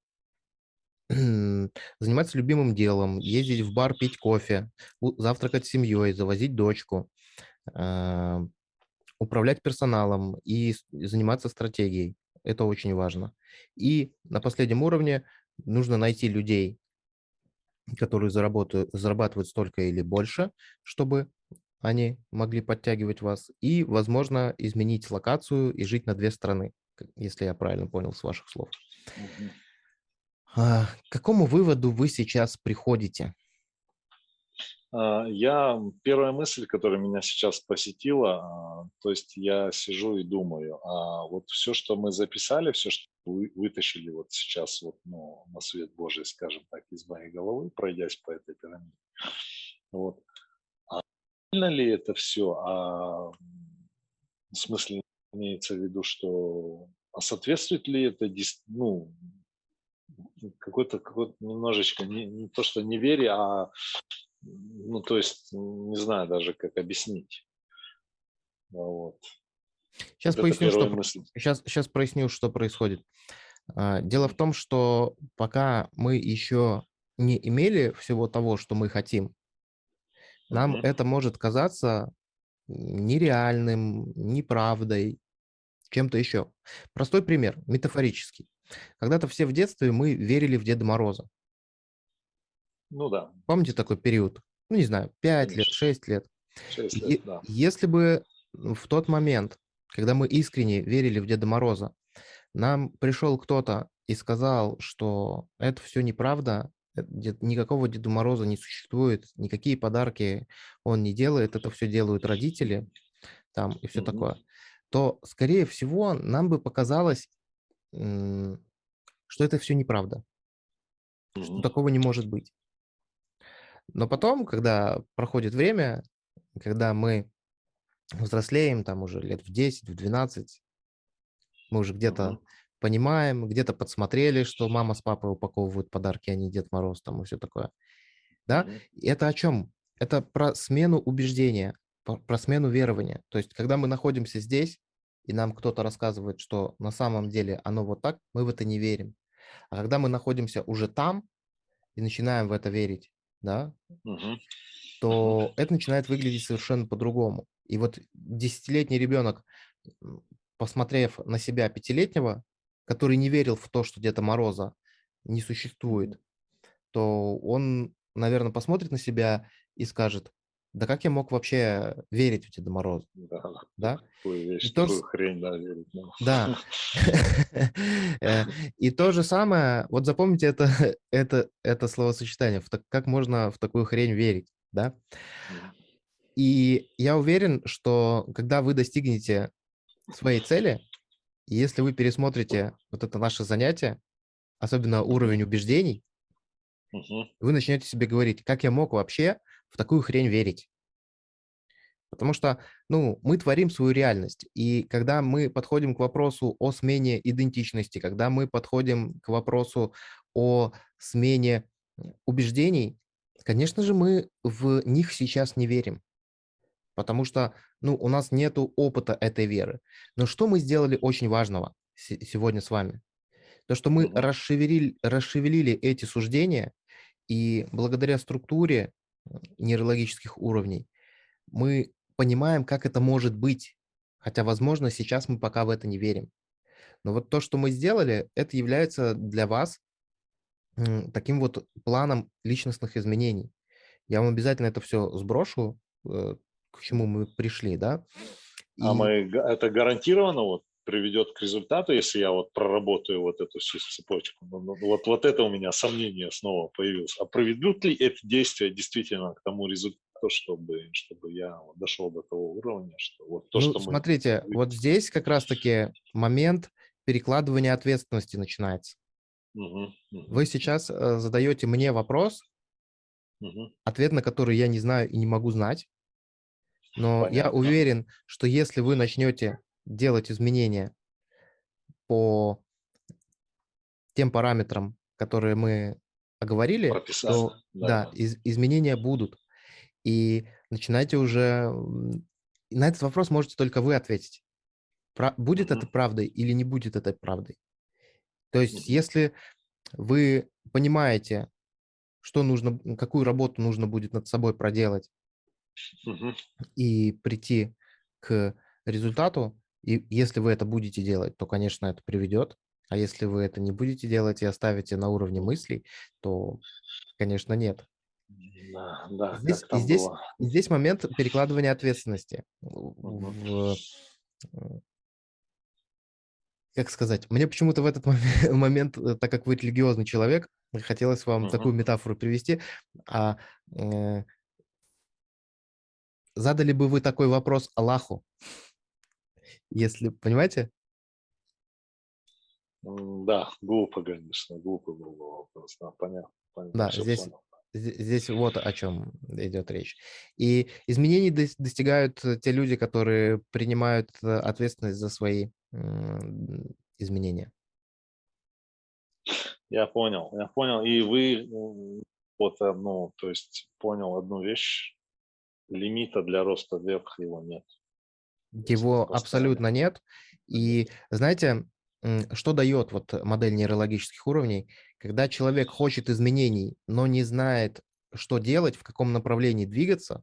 (clears throat) заниматься любимым делом, ездить в бар, пить кофе, завтракать с семьей, завозить дочку, э, управлять персоналом и заниматься стратегией. Это очень важно. И на последнем уровне нужно найти людей, которые заработают, зарабатывают столько или больше, чтобы они могли подтягивать вас, и, возможно, изменить локацию и жить на две страны, если я правильно понял с ваших слов. А, к какому выводу вы сейчас приходите? А, я, первая мысль, которая меня сейчас посетила, а, то есть я сижу и думаю, а вот все, что мы записали, все, что вы вытащили вот сейчас вот, ну, на свет Божий, скажем так, из моей головы, пройдясь по этой пирамиде, вот, а ли это все? А, в смысле, имеется в виду, что а соответствует ли это ну, какой-то какой немножечко не, не то что неверие, а ну, то есть, не знаю даже, как объяснить. Вот. Сейчас вот поясню, что, сейчас, сейчас проясню, что происходит. А, дело в том, что пока мы еще не имели всего того, что мы хотим, нам mm-hmm. это может казаться нереальным, неправдой, чем-то еще. Простой пример, метафорический. Когда-то все в детстве мы верили в Деда Мороза. Ну да. Помните такой период? Ну, не знаю, 5 Конечно. лет, 6 лет. 6 лет, И, да. Если бы в тот момент, когда мы искренне верили в Деда Мороза, нам пришел кто-то и сказал, что это все неправда, э, никакого Деда Мороза не существует, никакие подарки он не делает, это все делают родители там и все mm-hmm. такое, то, скорее всего, нам бы показалось, что это все неправда, mm-hmm. что такого не может быть. Но потом, когда проходит время, когда мы взрослеем, там уже лет в 10, в 12, мы уже где-то uh-huh. понимаем, где-то подсмотрели, что мама с папой упаковывают подарки, а не Дед Мороз там и все такое. Да? И это о чем? Это про смену убеждения, про смену верования. То есть, когда мы находимся здесь, и нам кто-то рассказывает, что на самом деле оно вот так, мы в это не верим. А когда мы находимся уже там и начинаем в это верить, да, Мгм. то это начинает выглядеть совершенно по-другому. И вот десятилетний ребенок, посмотрев на себя пятилетнего, который не верил в то, что Деда Мороза не существует, то он, наверное, посмотрит на себя и скажет, да как я мог вообще верить в Деда Мороза, Да, да? такую вещь, И то хрень, да, верить. ну. Да. (laughs) (laughs) Э, И то же самое, вот запомните это, (laughs) это, это словосочетание, как можно в такую хрень верить, да? И я уверен, что когда вы достигнете своей цели, если вы пересмотрите вот это наше занятие, особенно уровень убеждений, вы начнете себе говорить, как я мог вообще в такую хрень верить. Потому что, ну, мы творим свою реальность. И когда мы подходим к вопросу о смене идентичности, когда мы подходим к вопросу о смене убеждений, конечно же, мы в них сейчас не верим. Потому что, ну, у нас нет опыта этой веры. Но что мы сделали очень важного се- сегодня с вами? То, что мы расшевелили, расшевелили эти суждения, и благодаря структуре нейрологических уровней мы понимаем, как это может быть. Хотя, возможно, сейчас мы пока в это не верим. Но вот то, что мы сделали, это является для вас таким вот планом личностных изменений. Я вам обязательно это все сброшу, э, к чему мы пришли, да? А И- мы, га- это гарантированно вот приведет к результату, если я вот проработаю вот эту всю цепочку. Ну, ну, Вот, вот это у меня сомнение снова появилось. А приведут ли эти действия действительно к тому результату, чтобы, чтобы я дошел до того уровня, что вот то, ну, что мы... смотрите, вот здесь как раз-таки момент перекладывания ответственности начинается. Мгм, мгм, Вы сейчас э, задаете мне вопрос, мгм. ответ на который я не знаю и не могу знать. Но я Понятно. уверен, что если вы начнете делать изменения по тем параметрам, которые мы оговорили, Прописали, то да. да, из- изменения будут. И начинайте уже... На этот вопрос можете только вы ответить. Пра- будет Мгм. это правдой или не будет это правдой? То есть, Мгм. если вы понимаете, что нужно, какую работу нужно будет над собой проделать, Мгм. и прийти к результату, и если вы это будете делать, то, конечно, это приведет. А если вы это не будете делать и оставите на уровне мыслей, то, конечно, нет. Да, да, Здесь, и здесь, было. здесь момент перекладывания ответственности. В, как сказать, мне почему-то в этот момен- (laughs) момент, э, так как вы религиозный человек, хотелось вам Мгм. такую метафору привести. А э, задали бы вы такой вопрос Аллаху, если, понимаете? Да, глупо, конечно, глупо был бы вопрос. Да, понятно. понятно, Да, здесь- понял. Здесь вот о чем идет речь. И изменений дос- достигают э, те люди, которые принимают э, ответственность за свои изменения. Я понял, я понял. И вы вот одну, то есть понял одну вещь, лимита для роста вверх его нет. Его абсолютно нет. И знаете, что дает вот модель нейрологических уровней? Когда человек хочет изменений, но не знает, что делать, в каком направлении двигаться,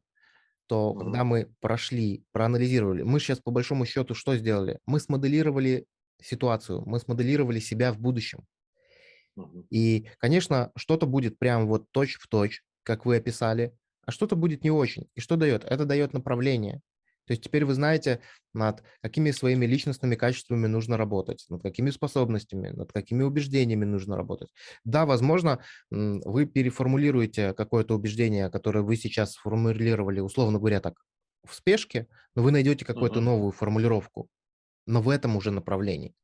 то Мгм. когда мы прошли, проанализировали, мы сейчас по большому счету что сделали? Мы смоделировали ситуацию, мы смоделировали себя в будущем. И, конечно, что-то будет прям вот точь в точь, как вы описали, а что-то будет не очень. И что дает? Это дает направление. То есть теперь вы знаете, над какими своими личностными качествами нужно работать, над какими способностями, над какими убеждениями нужно работать. Да, возможно, вы переформулируете какое-то убеждение, которое вы сейчас сформулировали, условно говоря, так, в спешке, но вы найдете какую-то Мгм. новую формулировку, но в этом уже направлении.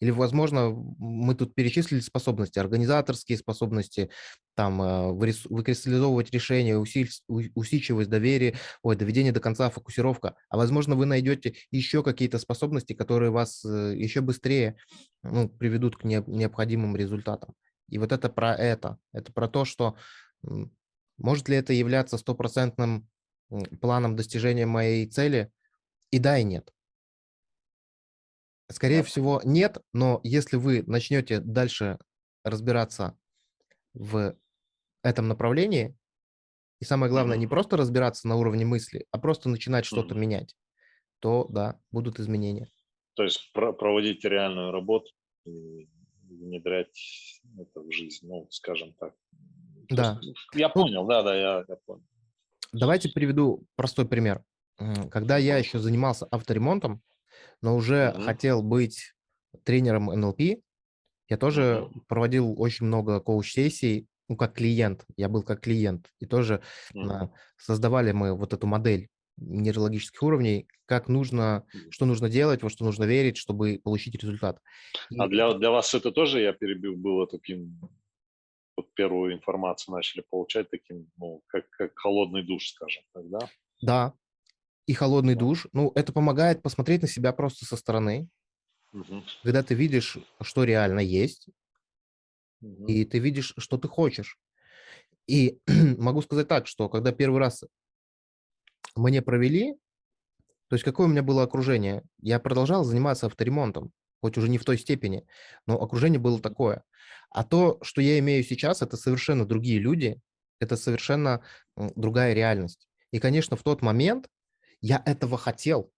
Или, возможно, мы тут перечислили способности, организаторские способности, там, вырис- выкристаллизовывать решения, усидчивость, доверие, ой, доведение до конца, фокусировка. А, возможно, вы найдете еще какие-то способности, которые вас э, еще быстрее ну, приведут к не- необходимым результатам. И вот это про это. Это про то, что Может ли это являться стопроцентным планом достижения моей цели? И да, и нет. Скорее всего, нет, но если вы начнете дальше разбираться в этом направлении, и самое главное, не просто разбираться на уровне мысли, а просто начинать что-то менять, то да, будут изменения. То есть про проводить реальную работу и внедрять это в жизнь, ну, скажем так. Да. Я ну понял, да, да, я, я понял. Давайте приведу простой пример. Когда я еще занимался авторемонтом, но уже угу. хотел быть тренером НЛП, я тоже угу. проводил очень много коуч-сессий, ну, как клиент, я был как клиент, и тоже угу. создавали мы вот эту модель нейрологических уровней, как нужно, что нужно делать, во что нужно верить, чтобы получить результат. А для, для вас это тоже, я перебил, было таким, вот первую информацию начали получать таким, ну, как, как холодный душ, скажем так, да? Да, и холодный душ, ну, это помогает посмотреть на себя просто со стороны, угу. когда ты видишь, что реально есть, угу. и ты видишь, что ты хочешь. И (clears throat) могу сказать так, что когда первый раз мне провели, то есть какое у меня было окружение? Я продолжал заниматься авторемонтом, хоть уже не в той степени, но окружение было такое. А то, что я имею сейчас, это совершенно другие люди, это совершенно другая реальность. И, конечно, в тот момент я этого хотел,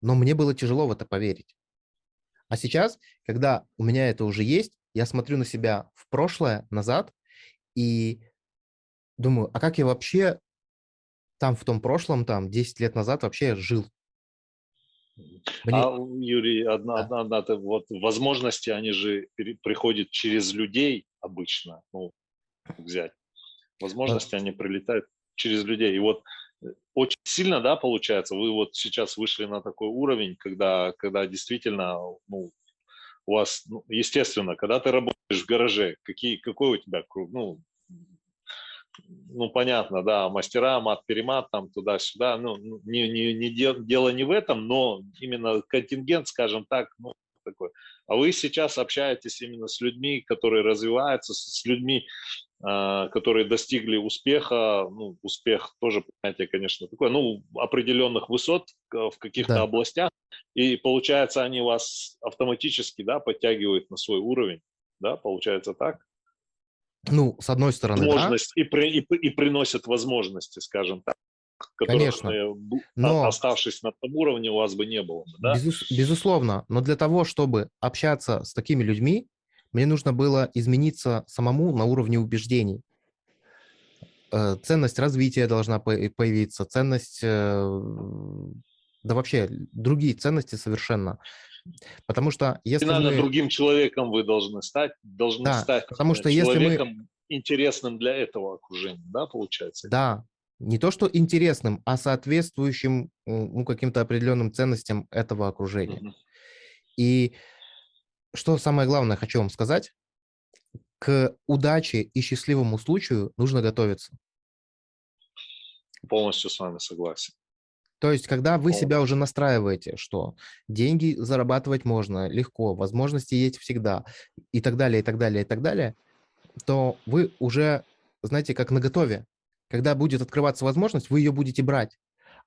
но мне было тяжело в это поверить. А сейчас, когда у меня это уже есть, я смотрю на себя в прошлое, назад, и думаю, а как я вообще там в том прошлом, там 10 лет назад вообще жил? Мне... А, Юрий, одна, да. одна, одна, вот возможности, они же приходят через людей обычно, ну, взять. Возможности, да. они прилетают через людей. И вот очень сильно, да, получается, вы вот сейчас вышли на такой уровень, когда, когда действительно, ну, у вас, ну, естественно, когда ты работаешь в гараже, какие, какой у тебя круг, ну, ну, понятно, да, мастера, мат-перемат, там, туда-сюда, ну, ну не, не, не дел, дело не в этом, но именно контингент, скажем так, ну, такой. А вы сейчас общаетесь именно с людьми, которые развиваются, с людьми, которые достигли успеха, ну, успех тоже, понятие, конечно, такое, ну, определенных высот в каких-то да. областях, и получается, они вас автоматически, да, подтягивают на свой уровень, да, получается так? Ну, с одной стороны, Возможность да. и, при, и, и приносят возможности, скажем так, которых, Конечно. Но... оставшись на том уровне, у вас бы не было. Да? Безус, безусловно, но для того, чтобы общаться с такими людьми, мне нужно было измениться самому на уровне убеждений. Э, ценность развития должна появиться, ценность, э, да вообще другие ценности совершенно. Потому что если И надо мы... другим человеком вы должны стать, должны да, стать потому что человеком если мы... интересным для этого окружения, да, получается? Да, не то что интересным, а соответствующим ну, каким-то определенным ценностям этого окружения. Угу. И что самое главное хочу вам сказать, к удаче и счастливому случаю нужно готовиться. Полностью с вами согласен. То есть, когда вы себя уже настраиваете, что деньги зарабатывать можно легко, возможности есть всегда, и так далее, и так далее, и так далее, то вы уже, знаете, как на готове. Когда будет открываться возможность, вы ее будете брать.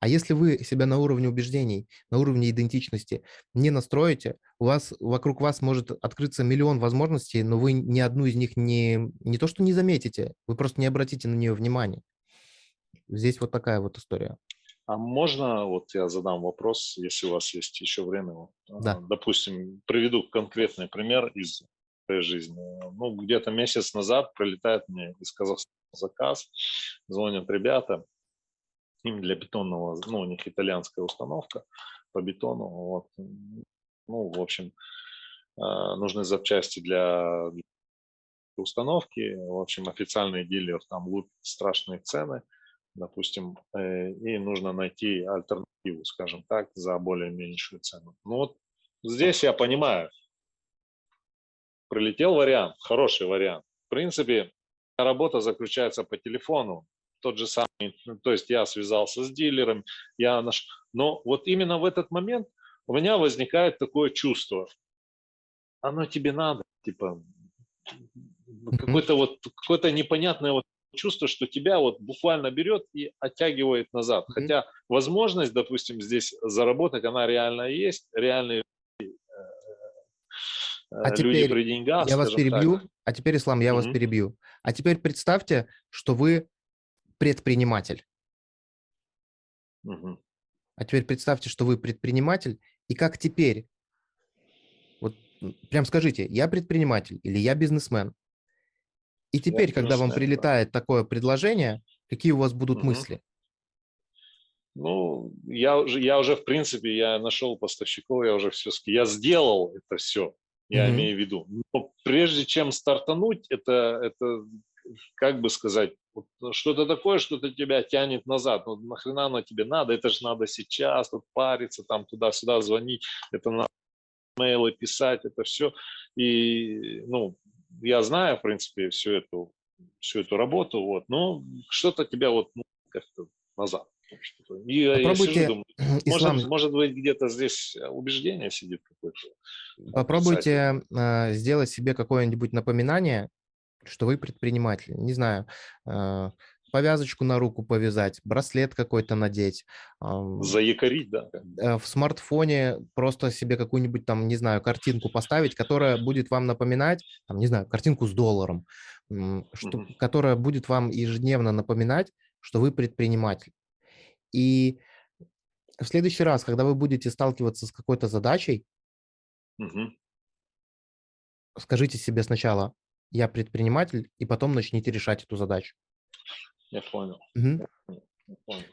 А если вы себя на уровне убеждений, на уровне идентичности не настроите, у вас вокруг вас может открыться миллион возможностей, но вы ни одну из них не, не то что не заметите, вы просто не обратите на нее внимания. Здесь вот такая вот история. А можно, вот я задам вопрос, если у вас есть еще время. Да. Допустим, приведу конкретный пример из своей жизни. Ну, где-то месяц назад прилетает мне из Казахстана заказ, звонят ребята, им для бетонного, ну, у них итальянская установка по бетону, вот, ну, в общем, а, нужны запчасти для установки, в общем, официальный дилер там лупит страшные цены, допустим, э, и нужно найти альтернативу, скажем так, за более меньшую цену. Ну вот здесь я понимаю, прилетел вариант, хороший вариант. В принципе, работа заключается по телефону, тот же самый, ну, то есть я связался с дилером, я наш, но вот именно в этот момент у меня возникает такое чувство, оно тебе надо, типа, какое-то вот, какое-то непонятное вот чувство, что тебя вот буквально берет и оттягивает назад. Mm-hmm. Хотя возможность, допустим, здесь заработать, она реально есть, реальные э, а люди теперь при деньгах. Я вас перебью. Так. А теперь, Ислам, я mm-hmm. вас перебью. А теперь представьте, что вы предприниматель. Mm-hmm. А теперь представьте, что вы предприниматель, и как теперь? Вот прям скажите, я предприниматель или я бизнесмен? И теперь, я когда вам прилетает да. такое предложение, какие у вас будут угу. мысли? Ну, я уже, я уже, в принципе, я нашел поставщиков, я уже все, я сделал это все, я mm имею в виду. Но прежде чем стартануть, это, это как бы сказать, вот что-то такое, что-то тебя тянет назад. Ну, нахрена оно тебе надо? Это же надо сейчас, вот париться, там туда-сюда звонить, это надо мейлы писать, это все. И, ну, я знаю, в принципе, всю эту, всю эту работу, вот, но что-то тебя вот ну, как-то назад. И Попробуйте, я думаю, ислам... может, может быть, где-то здесь убеждение сидит какое-то. Попробуйте э, сделать себе какое-нибудь напоминание, что вы предприниматель. Не знаю, э, повязочку на руку повязать, браслет какой-то надеть. Заякорить, да. Э, в смартфоне просто себе какую-нибудь там, не знаю, картинку поставить, которая будет вам напоминать, там, не знаю, картинку с долларом, что, угу. которая будет вам ежедневно напоминать, что вы предприниматель. И в следующий раз, когда вы будете сталкиваться с какой-то задачей, угу. скажите себе сначала, я предприниматель, и потом начните решать эту задачу. Я понял. Угу. Я понял.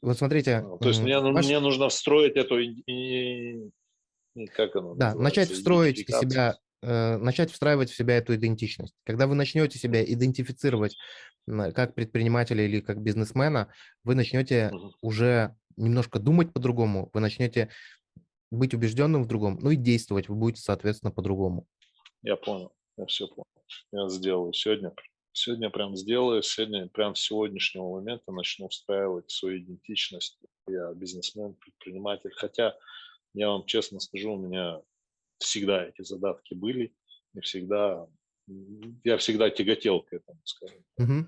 Вот смотрите. То есть мне, ваш... мне нужно встроить эту, и, и, как оно Да, начать встроить себя, э, начать встраивать в себя эту идентичность. Когда вы начнете себя идентифицировать как предпринимателя или как бизнесмена, вы начнете угу. уже немножко думать по-другому, вы начнете быть убежденным в другом, ну и действовать вы будете, соответственно, по-другому. Я понял, я все понял. Я сделаю сегодня Сегодня прям сделаю, сегодня прям с сегодняшнего момента начну встраивать свою идентичность. Я бизнесмен, предприниматель. Хотя, я вам честно скажу, у меня всегда эти задатки были, и всегда я всегда тяготел к этому, скажем. Угу.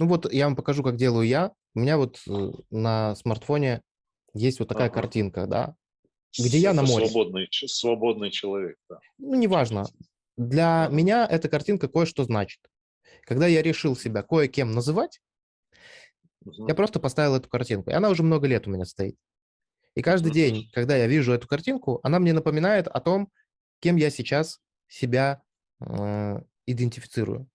Ну вот я вам покажу, как делаю я. У меня вот э, на смартфоне есть вот такая ага. картинка, да, где я на море. Свободный, свободный человек, да. Ну, неважно. Для меня эта картинка кое-что значит. Когда я решил себя кое-кем называть, угу. я просто поставил эту картинку. И она уже много лет у меня стоит. И каждый угу. день, когда я вижу эту картинку, она мне напоминает о том, кем я сейчас себя э, идентифицирую.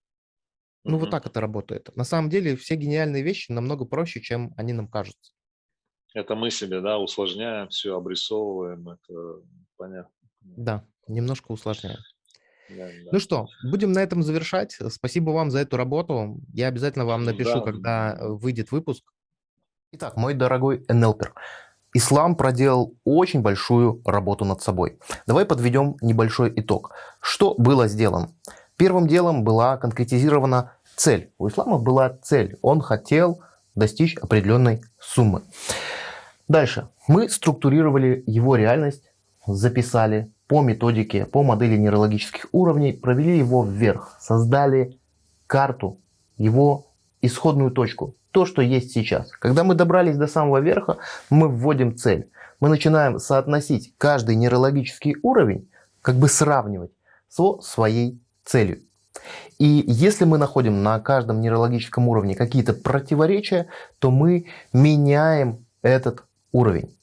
Ну, угу. вот так это работает. На самом деле все гениальные вещи намного проще, чем они нам кажутся. Это мы себе, да, усложняем, все обрисовываем, это понятно. Да, немножко усложняем. Ну что, будем на этом завершать. Спасибо вам за эту работу. Я обязательно вам напишу, да. когда э, выйдет выпуск. Итак, мой дорогой НЛПер, Ислам проделал очень большую работу над собой. Давай подведем небольшой итог. Что было сделано? Первым делом была конкретизирована цель. У Ислама была цель. Он хотел достичь определенной суммы. Дальше. Мы структурировали его реальность, записали, по методике, по модели нейрологических уровней, провели его вверх, создали карту, его исходную точку, то, что есть сейчас. Когда мы добрались до самого верха, мы вводим цель. Мы начинаем соотносить каждый нейрологический уровень, как бы сравнивать со своей целью. И если мы находим на каждом нейрологическом уровне какие-то противоречия, то мы меняем этот уровень.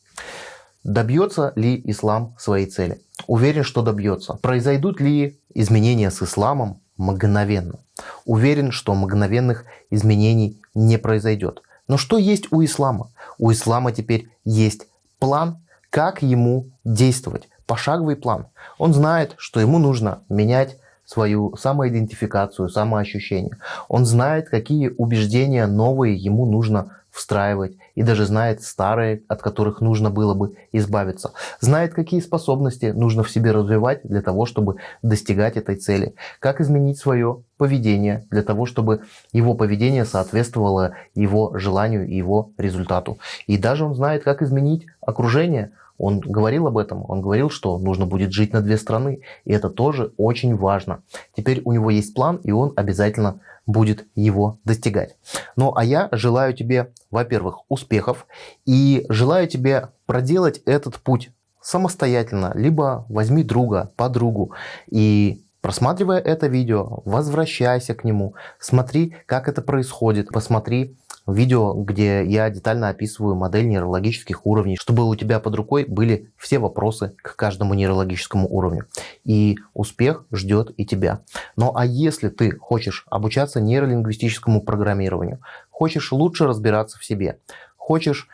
Добьется ли ислам своей цели? Уверен, что добьется. Произойдут ли изменения с исламом мгновенно? Уверен, что мгновенных изменений не произойдет. Но что есть у ислама? У ислама теперь есть план, как ему действовать. Пошаговый план. Он знает, что ему нужно менять свою самоидентификацию, самоощущение. Он знает, какие убеждения новые ему нужно встраивать и даже знает старые, от которых нужно было бы избавиться. Знает, какие способности нужно в себе развивать для того, чтобы достигать этой цели. Как изменить свое поведение для того, чтобы его поведение соответствовало его желанию и его результату. И даже он знает, как изменить окружение. Он говорил об этом, он говорил, что нужно будет жить на две страны, и это тоже очень важно. Теперь у него есть план, и он обязательно будет его достигать. Ну а я желаю тебе, во-первых, успехов и желаю тебе проделать этот путь самостоятельно, либо возьми друга, подругу и просматривая это видео, возвращайся к нему, смотри, как это происходит, посмотри видео, где я детально описываю модель нейрологических уровней, чтобы у тебя под рукой были все вопросы к каждому нейрологическому уровню. И успех ждет и тебя. Ну а если ты хочешь обучаться нейролингвистическому программированию, хочешь лучше разбираться в себе, хочешь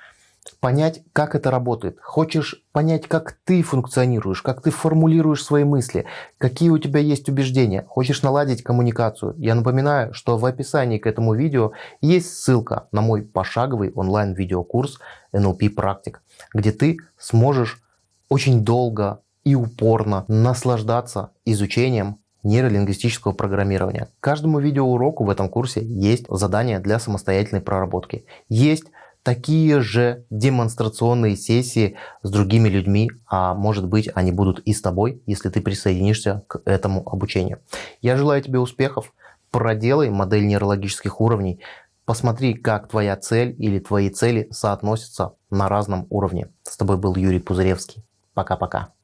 понять, как это работает, хочешь понять, как ты функционируешь, как ты формулируешь свои мысли, какие у тебя есть убеждения, хочешь наладить коммуникацию, я напоминаю, что в описании к этому видео есть ссылка на мой пошаговый онлайн-видеокурс NLP практик, где ты сможешь очень долго и упорно наслаждаться изучением нейролингвистического программирования. К каждому видеоуроку в этом курсе есть задание для самостоятельной проработки. Есть такие же демонстрационные сессии с другими людьми, а может быть они будут и с тобой, если ты присоединишься к этому обучению. Я желаю тебе успехов, проделай модель нейрологических уровней, посмотри, как твоя цель или твои цели соотносятся на разном уровне. С тобой был Юрий Пузыревский. Пока-пока.